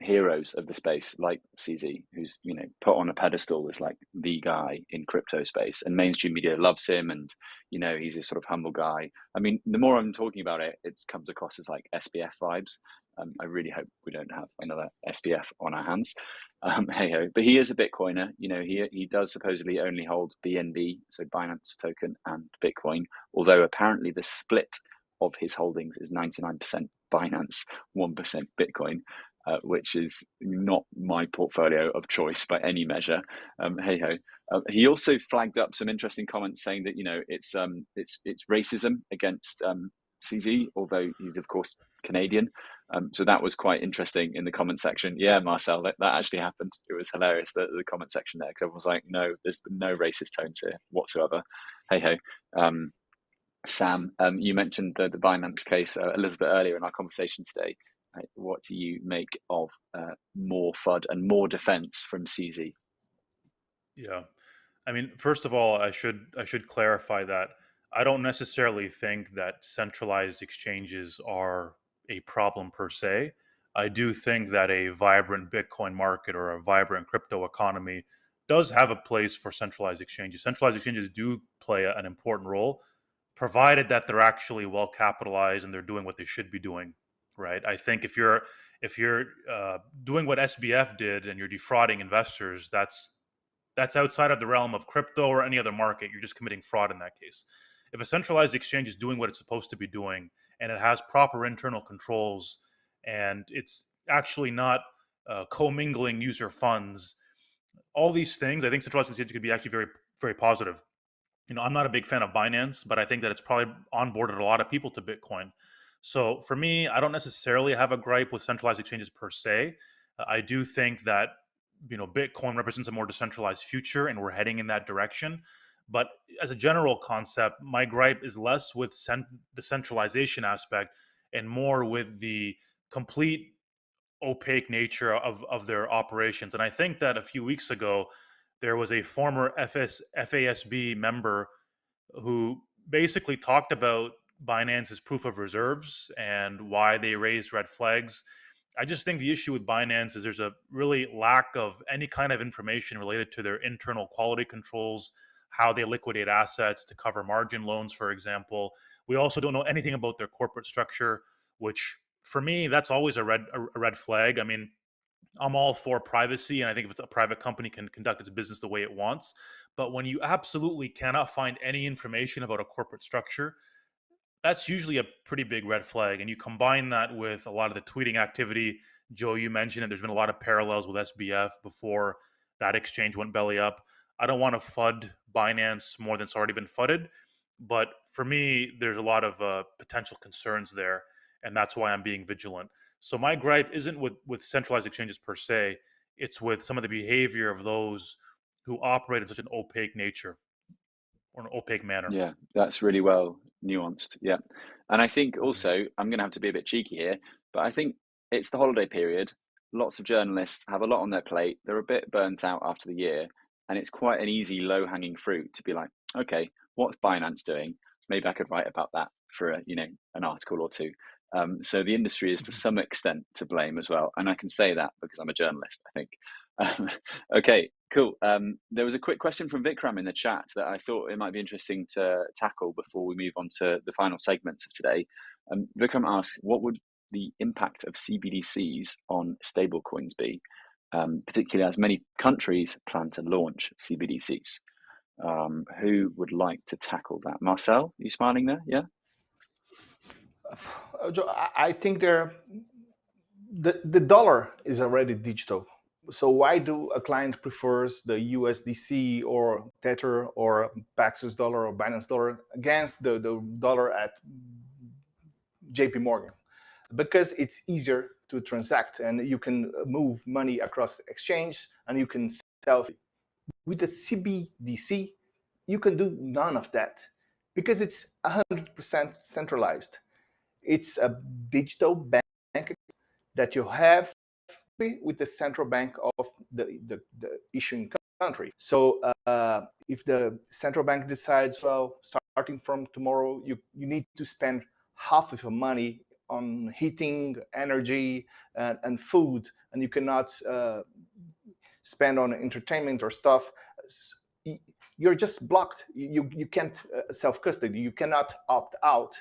heroes of the space like CZ, who's you know put on a pedestal as like the guy in crypto space, and mainstream media loves him, and you know he's a sort of humble guy. I mean, the more I'm talking about it, it comes across as like SBF vibes. Um, I really hope we don't have another SBF on our hands. Um, [LAUGHS] hey ho, but he is a Bitcoiner. You know, he he does supposedly only hold BNB, so Binance token, and Bitcoin. Although apparently the split of his holdings is 99% Binance, 1% Bitcoin uh, which is not my portfolio of choice by any measure. Um, hey ho. Uh, he also flagged up some interesting comments saying that you know it's um, it's it's racism against um, CZ, although he's of course Canadian. Um, so that was quite interesting in the comment section. Yeah, Marcel, that, that actually happened. It was hilarious the, the comment section there because everyone was like, "No, there's no racist tones here whatsoever." Hey ho. Um, Sam, um, you mentioned the, the Binance case uh, a little bit earlier in our conversation today what do you make of uh, more FUD and more defense from CZ? Yeah, I mean, first of all, I should I should clarify that I don't necessarily think that centralized exchanges are a problem per se. I do think that a vibrant Bitcoin market or a vibrant crypto economy does have a place for centralized exchanges. Centralized exchanges do play an important role, provided that they're actually well capitalized and they're doing what they should be doing right? I think if you're if you're uh, doing what SBF did and you're defrauding investors, that's that's outside of the realm of crypto or any other market. You're just committing fraud in that case. If a centralized exchange is doing what it's supposed to be doing and it has proper internal controls and it's actually not uh, commingling user funds, all these things, I think centralized exchange could be actually very very positive. You know, I'm not a big fan of Binance, but I think that it's probably onboarded a lot of people to Bitcoin. So for me, I don't necessarily have a gripe with centralized exchanges per se. Uh, I do think that you know Bitcoin represents a more decentralized future, and we're heading in that direction. But as a general concept, my gripe is less with cent- the centralization aspect and more with the complete opaque nature of, of their operations. And I think that a few weeks ago, there was a former FS, FASB member who basically talked about Binance's proof of reserves and why they raised red flags. I just think the issue with Binance is there's a really lack of any kind of information related to their internal quality controls, how they liquidate assets to cover margin loans, for example. We also don't know anything about their corporate structure, which for me, that's always a red a red flag. I mean, I'm all for privacy, and I think if it's a private company can conduct its business the way it wants. But when you absolutely cannot find any information about a corporate structure, that's usually a pretty big red flag. And you combine that with a lot of the tweeting activity. Joe, you mentioned it. There's been a lot of parallels with SBF before that exchange went belly up. I don't want to FUD Binance more than it's already been FUDded. But for me, there's a lot of uh, potential concerns there. And that's why I'm being vigilant. So my gripe isn't with, with centralized exchanges per se, it's with some of the behavior of those who operate in such an opaque nature or an opaque manner. Yeah, that's really well nuanced. Yeah. And I think mm-hmm. also, I'm going to have to be a bit cheeky here, but I think it's the holiday period. Lots of journalists have a lot on their plate. They're a bit burnt out after the year. And it's quite an easy, low hanging fruit to be like, okay, what's Binance doing? Maybe I could write about that for a, you know, an article or two. Um, so the industry is to mm-hmm. some extent to blame as well. And I can say that because I'm a journalist, I think. [LAUGHS] Um, okay, cool. Um, there was a quick question from Vikram in the chat that I thought it might be interesting to tackle before we move on to the final segments of today. Um, Vikram asks, what would the impact of CBDCs on stablecoins be, um, particularly as many countries plan to launch CBDCs? Um, who would like to tackle that? Marcel, you smiling there? Yeah. Uh, I think there, the the dollar is already digital so why do a client prefers the USDC or Tether or Paxos dollar or Binance dollar against the, the dollar at JP Morgan? Because it's easier to transact and you can move money across exchange and you can sell. With the CBDC, you can do none of that because it's 100% centralized. It's a digital bank that you have with the central bank of the, the, the issuing country. So uh, if the central bank decides, well, starting from tomorrow, you, you need to spend half of your money on heating, energy, and, and food, and you cannot uh, spend on entertainment or stuff, you're just blocked. You, you can't uh, self-custody. You cannot opt out.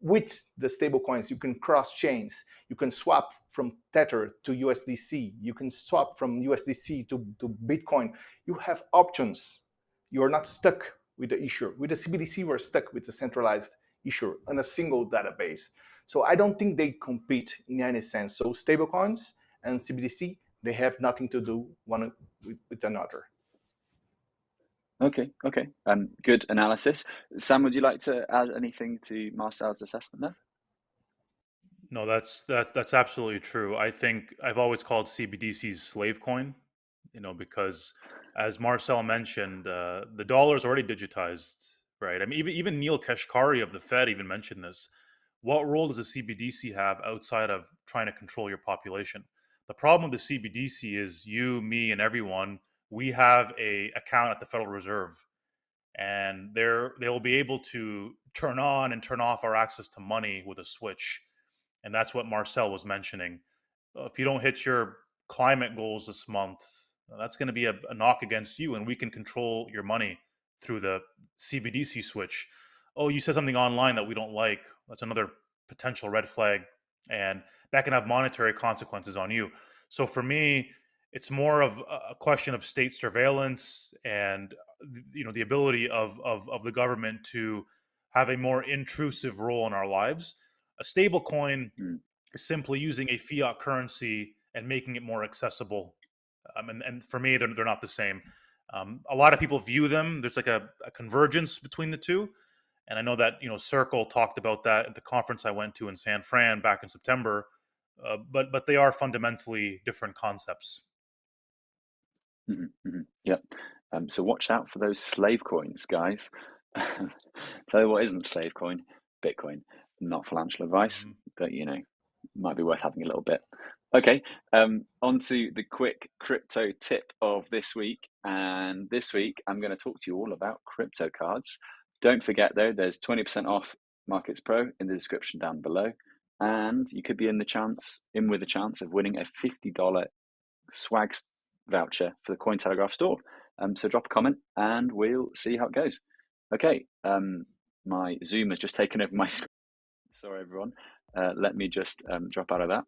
With the stablecoins, you can cross chains. You can swap from Tether to USDC. You can swap from USDC to, to Bitcoin. You have options. You are not stuck with the issuer. With the CBDC, we're stuck with the centralized issuer on a single database. So I don't think they compete in any sense. So stablecoins and CBDC, they have nothing to do one with, with another. Okay, okay. Um, good analysis. Sam, would you like to add anything to Marcel's assessment there? No, that's that's that's absolutely true. I think I've always called CBDC's slave coin, you know, because as Marcel mentioned, uh, the dollar is already digitized, right? I mean, even even Neel Kashkari of the Fed even mentioned this. What role does a CBDC have outside of trying to control your population? The problem with the CBDC is you, me, and everyone we have a account at the Federal Reserve, and they're they will be able to turn on and turn off our access to money with a switch, and that's what Marcel was mentioning. Uh, if you don't hit your climate goals this month, uh, that's going to be a, a knock against you, and we can control your money through the CBDC switch. Oh, you said something online that we don't like. That's another potential red flag, and that can have monetary consequences on you. So for me, it's more of a question of state surveillance and you know the ability of of, of the government to have a more intrusive role in our lives a stable coin mm. is simply using a fiat currency and making it more accessible um, and, and for me they're, they're not the same um, a lot of people view them there's like a, a convergence between the two and i know that you know circle talked about that at the conference i went to in san fran back in september uh, but but they are fundamentally different concepts Mhm, mhm. Yep. Um, so watch out for those slave coins, guys. [LAUGHS] Tell you what isn't slave coin, Bitcoin. Not financial advice, Mhm. but you know, might be worth having a little bit. Okay, um, on to the quick crypto tip of this week. And this week, I'm going to talk to you all about crypto cards. Don't forget, though, there's 20% off Markets Pro in the description down below. And you could be in the chance, in with a chance of winning a $50 swag voucher for the Cointelegraph store. Um, so drop a comment and we'll see how it goes. Okay, um, my Zoom has just taken over my [LAUGHS] screen. Sorry, everyone. Uh, let me just um, drop out of that.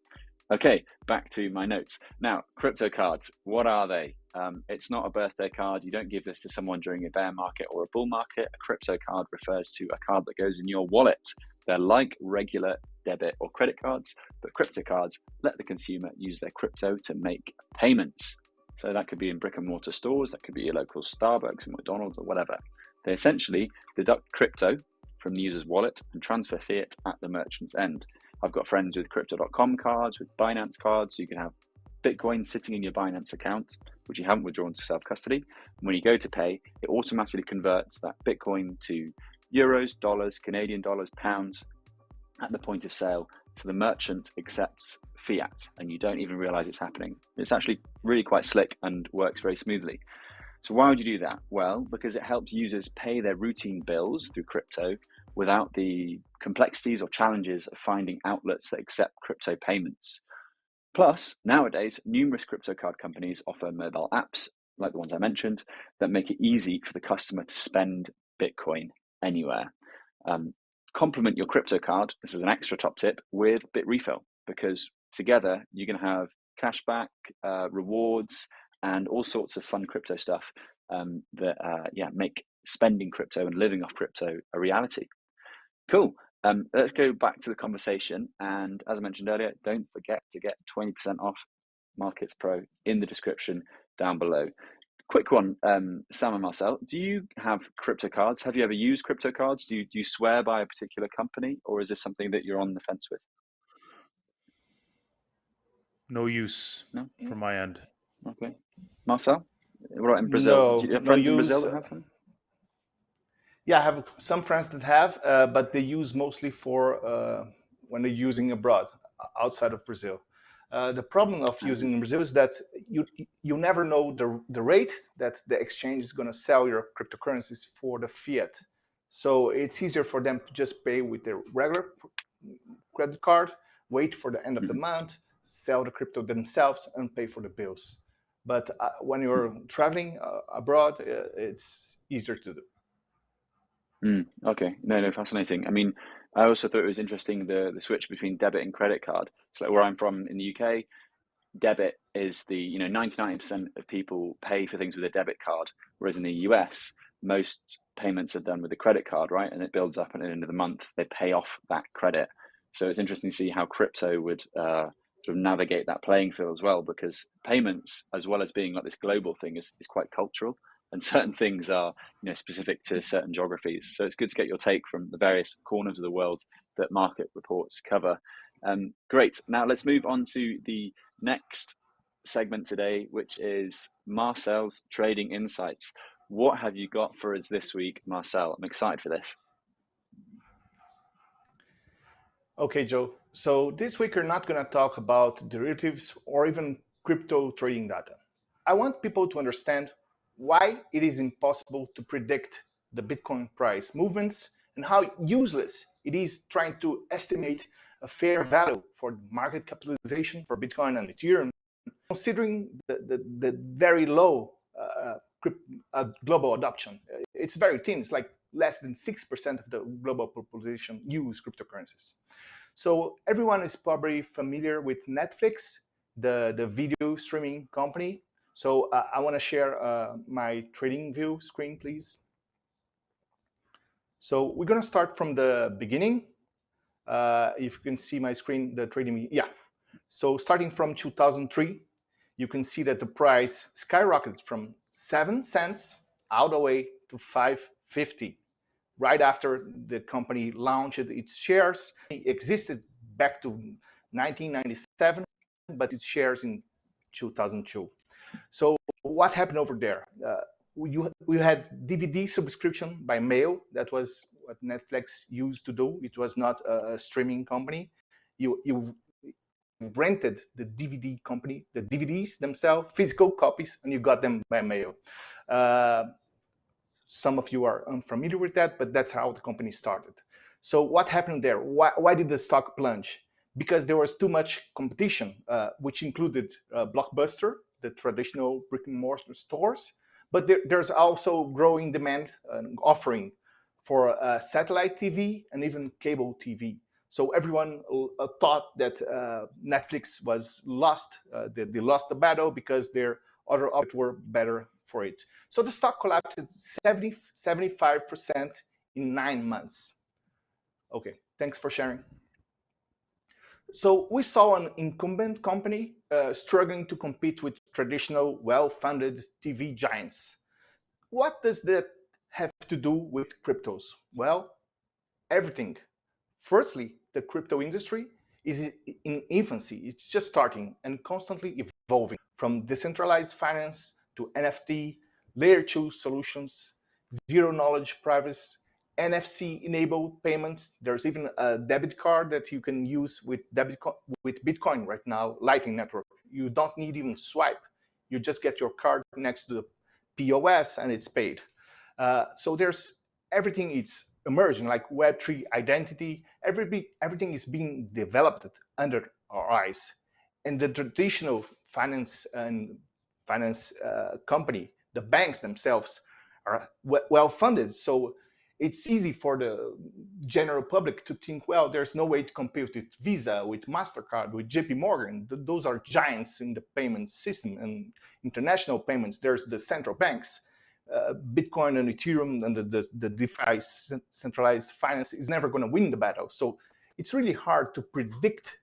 Okay, back to my notes. Now, crypto cards, what are they? Um, it's not a birthday card. You don't give this to someone during a bear market or a bull market. A crypto card refers to a card that goes in your wallet. They're like regular debit or credit cards, but crypto cards let the consumer use their crypto to make payments. So that could be in brick and mortar stores, that could be your local Starbucks and McDonald's or whatever. They essentially deduct crypto from the user's wallet and transfer fiat at the merchant's end. I've got friends with crypto.com cards, with Binance cards, so you can have Bitcoin sitting in your Binance account, which you haven't withdrawn to self custody. And when you go to pay, it automatically converts that Bitcoin to euros, dollars, Canadian dollars, pounds at the point of sale. So the merchant accepts fiat and you don't even realize it's happening. It's actually really quite slick and works very smoothly. So why would you do that? Well, because it helps users pay their routine bills through crypto without the complexities or challenges of finding outlets that accept crypto payments. Plus, nowadays, numerous crypto card companies offer mobile apps, like the ones I mentioned, that make it easy for the customer to spend Bitcoin anywhere. Um, complement your crypto card, this is an extra top tip, with Bitrefill, because together, you're going to have cashback, uh, rewards, and all sorts of fun crypto stuff um, that uh, yeah make spending crypto and living off crypto a reality. Cool. Um, let's go back to the conversation. And as I mentioned earlier, don't forget to get 20% off Markets Pro in the description down below. Quick one, um, Sam and Marcel, do you have crypto cards? Have you ever used crypto cards? Do you, do you swear by a particular company or is this something that you're on the fence with? No use no? from my end. Okay. Marcel? right in Brazil? No, Do you have no in Brazil that have them? Yeah, I have some friends that have, uh, but they use mostly for uh, when they're using abroad, outside of Brazil. Uh, the problem of using in Brazil is that you you never know the the rate that the exchange is going to sell your cryptocurrencies for the fiat. So it's easier for them to just pay with their regular credit card, wait for the end of the month, sell the crypto themselves, and pay for the bills. But uh, when you're traveling uh, abroad, uh, it's easier to do. Mm, okay, no, no, fascinating. I mean, I also thought it was interesting the the switch between debit and credit card. So like where I'm from in the UK, debit is the you know 99% of people pay for things with a debit card, whereas in the US, most payments are done with a credit card, right? And it builds up, and at the end of the month, they pay off that credit. So it's interesting to see how crypto would uh, sort of navigate that playing field as well, because payments, as well as being like this global thing, is, is quite cultural and certain things are you know specific to certain geographies. So it's good to get your take from the various corners of the world that market reports cover. Um, great. Now let's move on to the next segment today, which is Marcel's trading insights. What have you got for us this week, Marcel? I'm excited for this. Okay, Joe. So this week we're not going to talk about derivatives or even crypto trading data. I want people to understand why it is impossible to predict the Bitcoin price movements and how useless it is trying to estimate a fair value for market capitalization for Bitcoin and Ethereum, considering the, the, the very low uh, uh, global adoption. It's very thin. It's like less than 6% of the global population use cryptocurrencies. So everyone is probably familiar with Netflix, the, the video streaming company so uh, I want to share uh, my trading view screen, please. So we're going to start from the beginning. Uh, if you can see my screen, the trading, yeah. So starting from 2003, you can see that the price skyrocketed from 7 cents all the way to 550 right after the company launched its shares. It existed back to 1997, but its shares in 2002. So what happened over there? Uh, we, we had DVD subscription by mail. That was what Netflix used to do. It was not a, streaming company. You, you rented the DVD company, the DVDs themselves, physical copies, and you got them by mail. Uh, some of you are unfamiliar with that, but that's how the company started. So what happened there? Why, why did the stock plunge? Because there was too much competition, uh, which included uh, Blockbuster, the traditional brick and mortar stores, but there, there's also growing demand and offering for uh, satellite TV and even cable TV. So everyone uh, thought that uh, Netflix was lost. Uh, they, they, lost the battle because their other options were better for it. So the stock collapsed 70, 75% in nine months. Okay, thanks for sharing. So we saw an incumbent company uh, struggling to compete with traditional, well-funded TV giants. What does that have to do with cryptos? Well, everything. Firstly, the crypto industry is in infancy. It's just starting and constantly evolving from decentralized finance to NFT, layer two solutions, zero knowledge privacy, NFC enabled payments. There's even a debit card that you can use with debit with Bitcoin right now, Lightning Network. You don't need even swipe. You just get your card next to the POS and it's paid. Uh, so there's everything is emerging like Web3 identity. Every, everything is being developed under our eyes. And the traditional finance and finance uh, company, the banks themselves are well funded. So it's easy for the general public to think, well, there's no way to compete with Visa, with MasterCard, with JP Morgan. Those are giants in the payment system and international payments. There's the central banks. Uh, Bitcoin and Ethereum and the, the, the DeFi centralized finance is never going to win the battle. So it's really hard to predict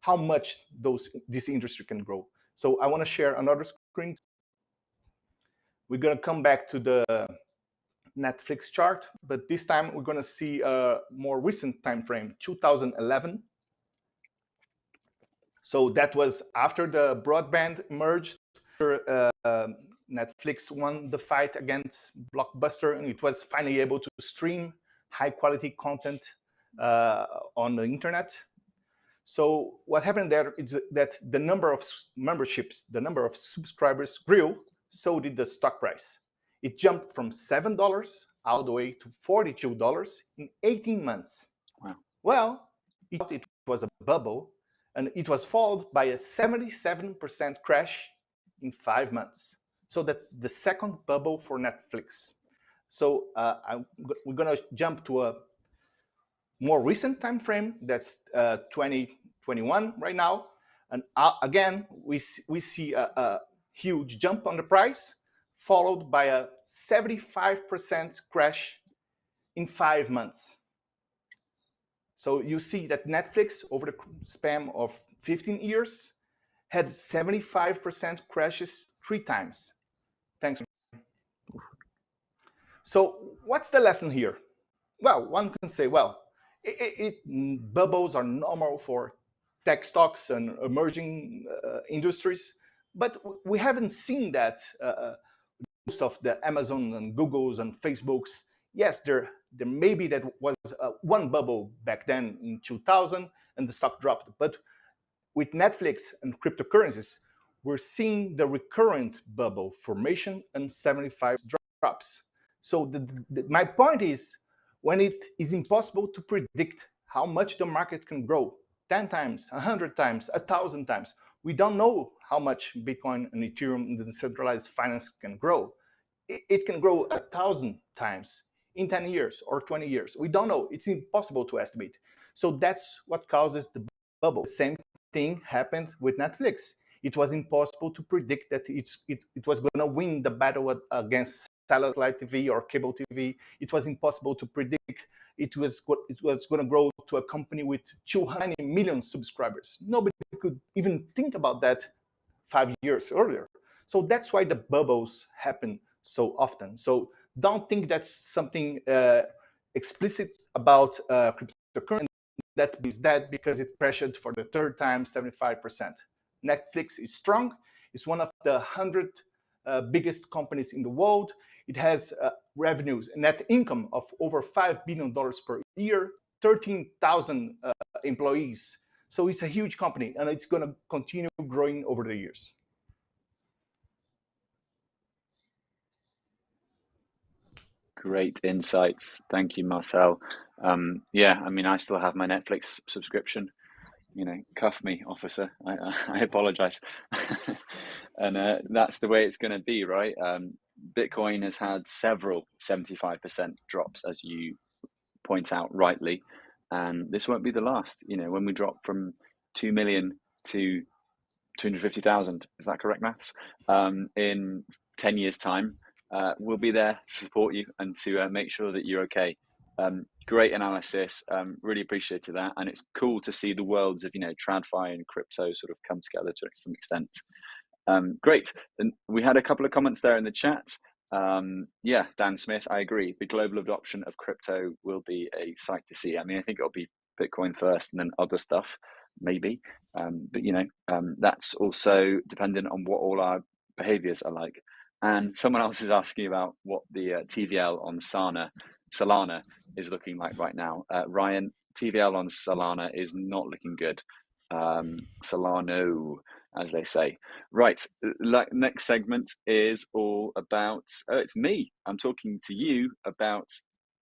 how much those this industry can grow. So I want to share another screen. We're going to come back to the Netflix chart, but this time we're going to see a more recent time frame, 2011. So that was after the broadband merged, uh, Netflix won the fight against Blockbuster, and it was finally able to stream high quality content uh, on the internet. So what happened there is that the number of memberships, the number of subscribers grew, so did the stock price. It jumped from $7 all the way to $42 in 18 months. Wow. Well, it was a bubble, and it was followed by a 77% crash in five months. So that's the second bubble for Netflix. So uh, I, we're going to jump to a more recent time frame. That's uh, 2021 right now. And uh, again, we, we see a, a huge jump on the price, followed by a 75% crash in five months. So you see that Netflix, over the span of 15 years, had 75% crashes three times. Thanks. So what's the lesson here? Well, one can say, well, it, it, bubbles are normal for tech stocks and emerging uh, industries, but we haven't seen that uh, uh, most of the Amazon and Googles and Facebooks. Yes, there, there maybe that was uh, one bubble back then in 2000 and the stock dropped. But with Netflix and cryptocurrencies, we're seeing the recurrent bubble formation and 75 drops. So the, the, my point is, when it is impossible to predict how much the market can grow, 10 times, 100 times, 1,000 times, we don't know how much Bitcoin and Ethereum and decentralized finance can grow. It, can grow a thousand times in 10 years or 20 years. We don't know. It's impossible to estimate. So that's what causes the bubble. The same thing happened with Netflix. It was impossible to predict that it, it was going to win the battle against satellite TV or cable TV. It was impossible to predict it was it was going to grow to a company with 200 million subscribers. Nobody could even think about that five years earlier. So that's why the bubbles happen so often. So don't think that's something uh, explicit about uh, cryptocurrency. That is that because it pressured for the third time 75%. Netflix is strong. It's one of the 100 uh, biggest companies in the world. It has uh, revenues, net income of over $5 billion per year, 13,000 uh, employees. So it's a huge company and it's going to continue growing over the years. Great insights. Thank you, Marcel. Um, yeah, I mean, I still have my Netflix subscription. You know, cuff me, officer. I, I, apologize. [LAUGHS] and uh, that's the way it's going to be, right? Um, Bitcoin has had several 75% drops, as you point out rightly. And this won't be the last. You know, when we drop from 2 million to 250,000, is that correct maths? Um, in 10 years' time, uh, we'll be there to support you and to uh, make sure that you're okay. Um, great analysis. Um, really appreciated that, and it's cool to see the worlds of you know TradFi and crypto sort of come together to some extent. Um, great. And we had a couple of comments there in the chat. Um, yeah, Dan Smith, I agree. The global adoption of crypto will be a sight to see. I mean, I think it'll be Bitcoin first and then other stuff, maybe. Um, but you know, um, that's also dependent on what all our behaviors are like. And someone else is asking about what the uh, TVL on Sana, Solana is looking like right now. Uh, Ryan, TVL on Solana is not looking good. Um, Solano, as they say. Right, like, next segment is all about, oh, it's me. I'm talking to you about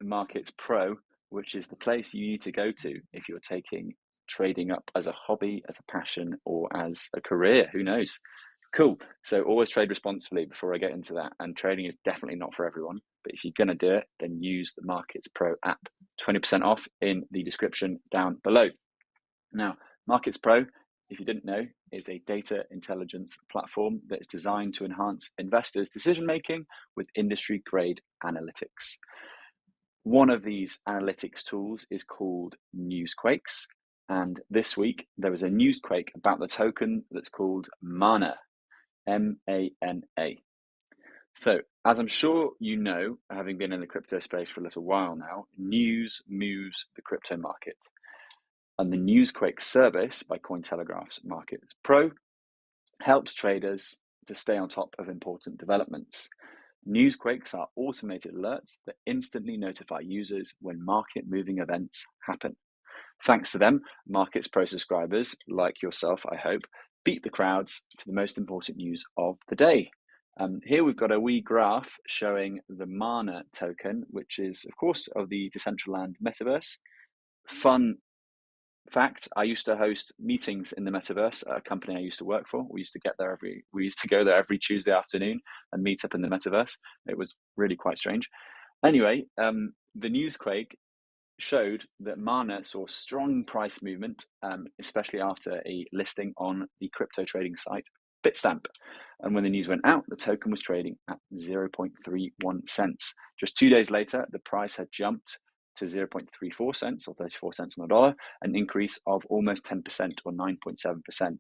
the Markets Pro, which is the place you need to go to if you're taking trading up as a hobby, as a passion, or as a career. Who knows? Cool. So always trade responsibly before I get into that. And trading is definitely not for everyone. But if you're going to do it, then use the Markets Pro app. 20% off in the description down below. Now, Markets Pro, if you didn't know, is a data intelligence platform that is designed to enhance investors' decision making with industry grade analytics. One of these analytics tools is called Newsquakes. And this week, there was a newsquake about the token that's called Mana, M A N A. So, as I'm sure you know, having been in the crypto space for a little while now, news moves the crypto market. And the Newsquake service by Cointelegraph's Markets Pro helps traders to stay on top of important developments. Newsquakes are automated alerts that instantly notify users when market moving events happen. Thanks to them, Markets Pro subscribers, like yourself, I hope, beat the crowds to the most important news of the day. Um, here we've got a wee graph showing the Mana token, which is, of course, of the Decentraland metaverse. Fun fact: I used to host meetings in the metaverse a company I used to work for. We used to get there every, we used to go there every Tuesday afternoon and meet up in the metaverse. It was really quite strange. Anyway, um, the Newsquake showed that Mana saw strong price movement, um, especially after a listing on the crypto trading site Bitstamp. And when the news went out, the token was trading at 0.31 cents. Just two days later, the price had jumped to 0.34 cents or 34 cents on the dollar, an increase of almost 10% or 9.7%.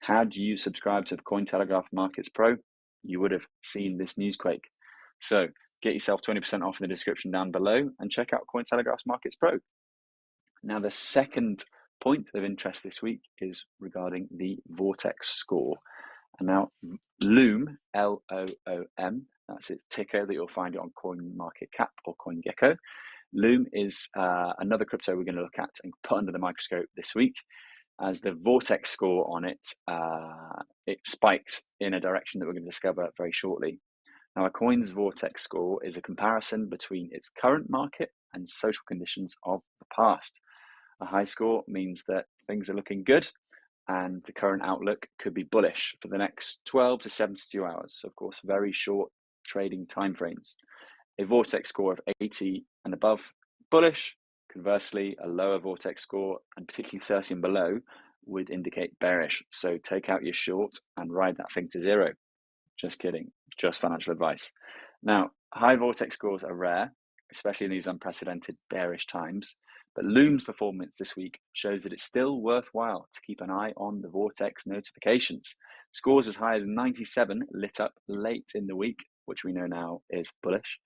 Had you subscribed to Cointelegraph Markets Pro, you would have seen this newsquake. So get yourself 20% off in the description down below and check out Cointelegraph Markets Pro. Now, the second point of interest this week is regarding the VORTECS score. And now Loom, L O O M, that's its ticker that you'll find it on CoinMarketCap or CoinGecko. Loom is uh, another crypto we're going to look at and put under the microscope this week. As the VORTECS score on it, uh, it spiked in a direction that we're going to discover very shortly. Now, a coin's VORTECS score is a comparison between its current market and social conditions of the past. A high score means that things are looking good and the current outlook could be bullish for the next 12 to 72 hours. Of course, very short trading timeframes. A VORTECS score of 80 and above, bullish. Conversely, a lower VORTECS score and particularly 30 and below would indicate bearish. So take out your short and ride that thing to zero. Just kidding, just financial advice. Now, high VORTECS scores are rare, especially in these unprecedented bearish times. But Loom's performance this week shows that it's still worthwhile to keep an eye on the VORTECS notifications. Scores as high as 97 lit up late in the week, which we know now is bullish,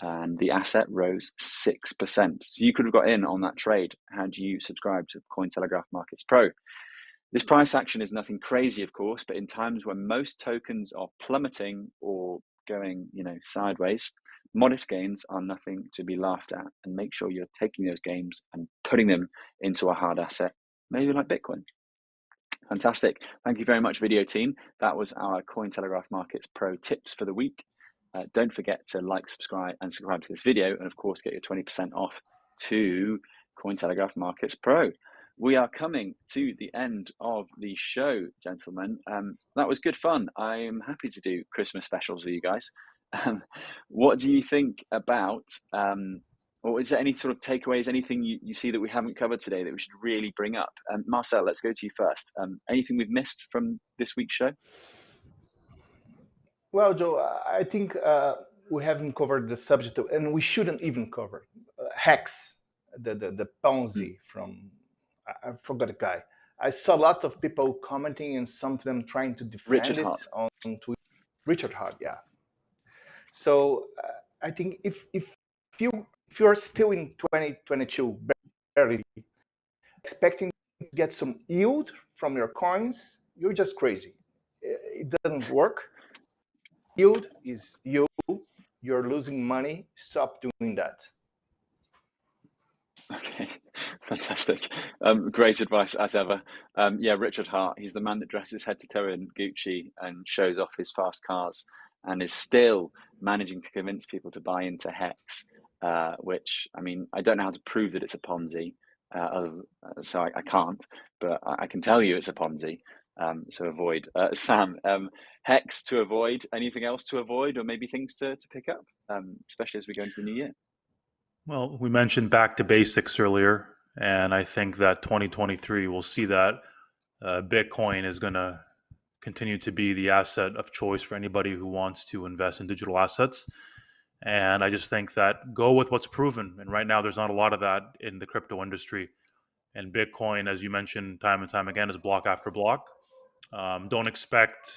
and the asset rose 6%. So you could have got in on that trade had you subscribed to Cointelegraph Markets Pro. This price action is nothing crazy, of course, but in times when most tokens are plummeting or going, you know, sideways, modest gains are nothing to be laughed at and make sure you're taking those gains and putting them into a hard asset, maybe like Bitcoin. Fantastic. Thank you very much, video team. That was our Cointelegraph Markets Pro tips for the week. Uh, don't forget to like, subscribe, and subscribe to this video, and of course, get your 20% off to Cointelegraph Markets Pro. We are coming to the end of the show, gentlemen. Um, that was good fun. I'm happy to do Christmas specials with you guys. Um, what do you think about, um, or is there any sort of takeaways, anything you, you see that we haven't covered today that we should really bring up? Um, Marcel, let's go to you first. Um, anything we've missed from this week's show? Well, Joe, I think uh, we haven't covered the subject, and we shouldn't even cover uh, Hex, the, the, the Ponzi mm. from, I, I forgot the guy. I saw a lot of people commenting and some of them trying to defend Richard it Heart. on Twitter. Richard Heart, yeah. So uh, I think if if you if you're still in 2022 barely expecting to get some yield from your coins, you're just crazy. It doesn't work. Yield is you. You're losing money. Stop doing that. Okay, [LAUGHS] fantastic. Um, great advice as ever. Um, yeah, Richard Heart, he's the man that dresses head to toe in Gucci and shows off his fast cars and is still managing to convince people to buy into Hex, uh, which I mean, I don't know how to prove that it's a Ponzi, uh, so I, I, can't, but I, can tell you it's a Ponzi. Um, so avoid uh, [LAUGHS] Sam um, Hex to avoid. Anything else to avoid, or maybe things to to pick up, um, especially as we go into the new year. Well, we mentioned back to basics earlier, and I think that 2023 will see that uh, Bitcoin is going to continue to be the asset of choice for anybody who wants to invest in digital assets. And I just think that go with what's proven. And right now, there's not a lot of that in the crypto industry. And Bitcoin, as you mentioned time and time again, is block after block. Um, don't expect,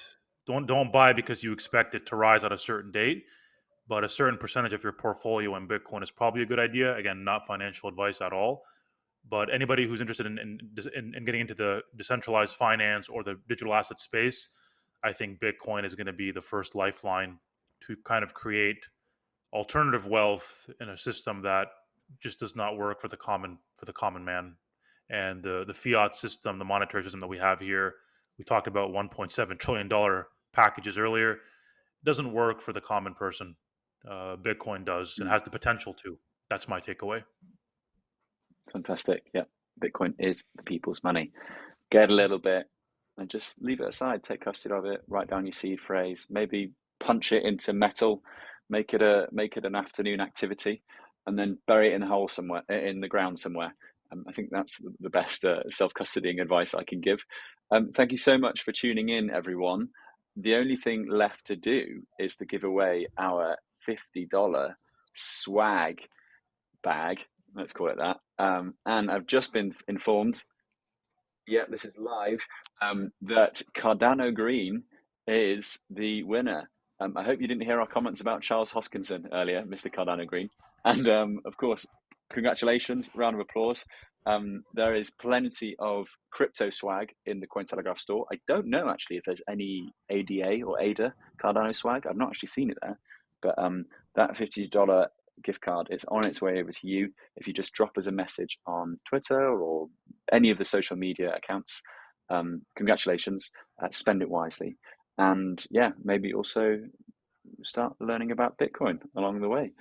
don't don't buy because you expect it to rise at a certain date. But a certain percentage of your portfolio in Bitcoin is probably a good idea. Again, not financial advice at all but anybody who's interested in, in, in, in getting into the decentralized finance or the digital asset space, I think Bitcoin is going to be the first lifeline to kind of create alternative wealth in a system that just does not work for the common for the common man. And the the fiat system, the monetary system that we have here, we talked about 1.7 trillion dollar packages earlier. It doesn't work for the common person. Uh, Bitcoin does and hmm. has the potential to. That's my takeaway. Fantastic. Yeah, Bitcoin is the people's money. Get a little bit and just leave it aside. Take custody of it. Write down your seed phrase. Maybe punch it into metal. Make it a make it an afternoon activity, and then bury it in a hole somewhere in the ground somewhere. Um, I think that's the best uh, self custodying advice I can give. Um, thank you so much for tuning in, everyone. The only thing left to do is to give away our $50 swag bag, let's call it that. Um, and I've just been informed, yeah, this is live, um, that Cardano Green is the winner. Um, I hope you didn't hear our comments about Charles Hoskinson earlier, Mr. Cardano Green. And um, of course, congratulations, round of applause. Um, there is plenty of crypto swag in the Cointelegraph store. I don't know actually if there's any ADA or ADA Cardano swag. I've not actually seen it there, but um, that fifty dollar gift card is on its way over to you. If you just drop us a message on Twitter or any of the social media accounts, um, congratulations. Uh, spend it wisely, and yeah, maybe also start learning about Bitcoin along the way.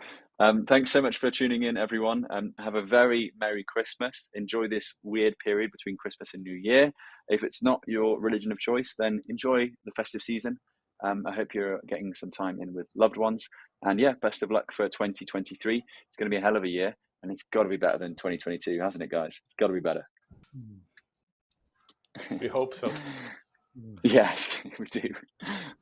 Um, thanks so much for tuning in, everyone. Um, have a very Merry Christmas. Enjoy this weird period between Christmas and New Year. If it's not your religion of choice, then enjoy the festive season. Um, I hope you're getting some time in with loved ones. And yeah, best of luck for 2023. It's going to be a hell of a year, and it's got to be better than 2022, hasn't it, guys? It's got to be better. We hope so. [LAUGHS] yes, [LAUGHS] we do.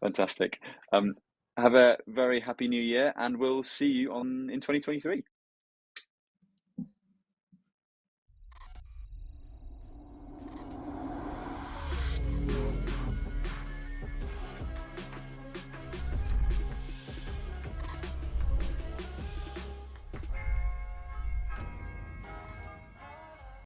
Fantastic. Um, have a very happy new year, and we'll see you on in 2023.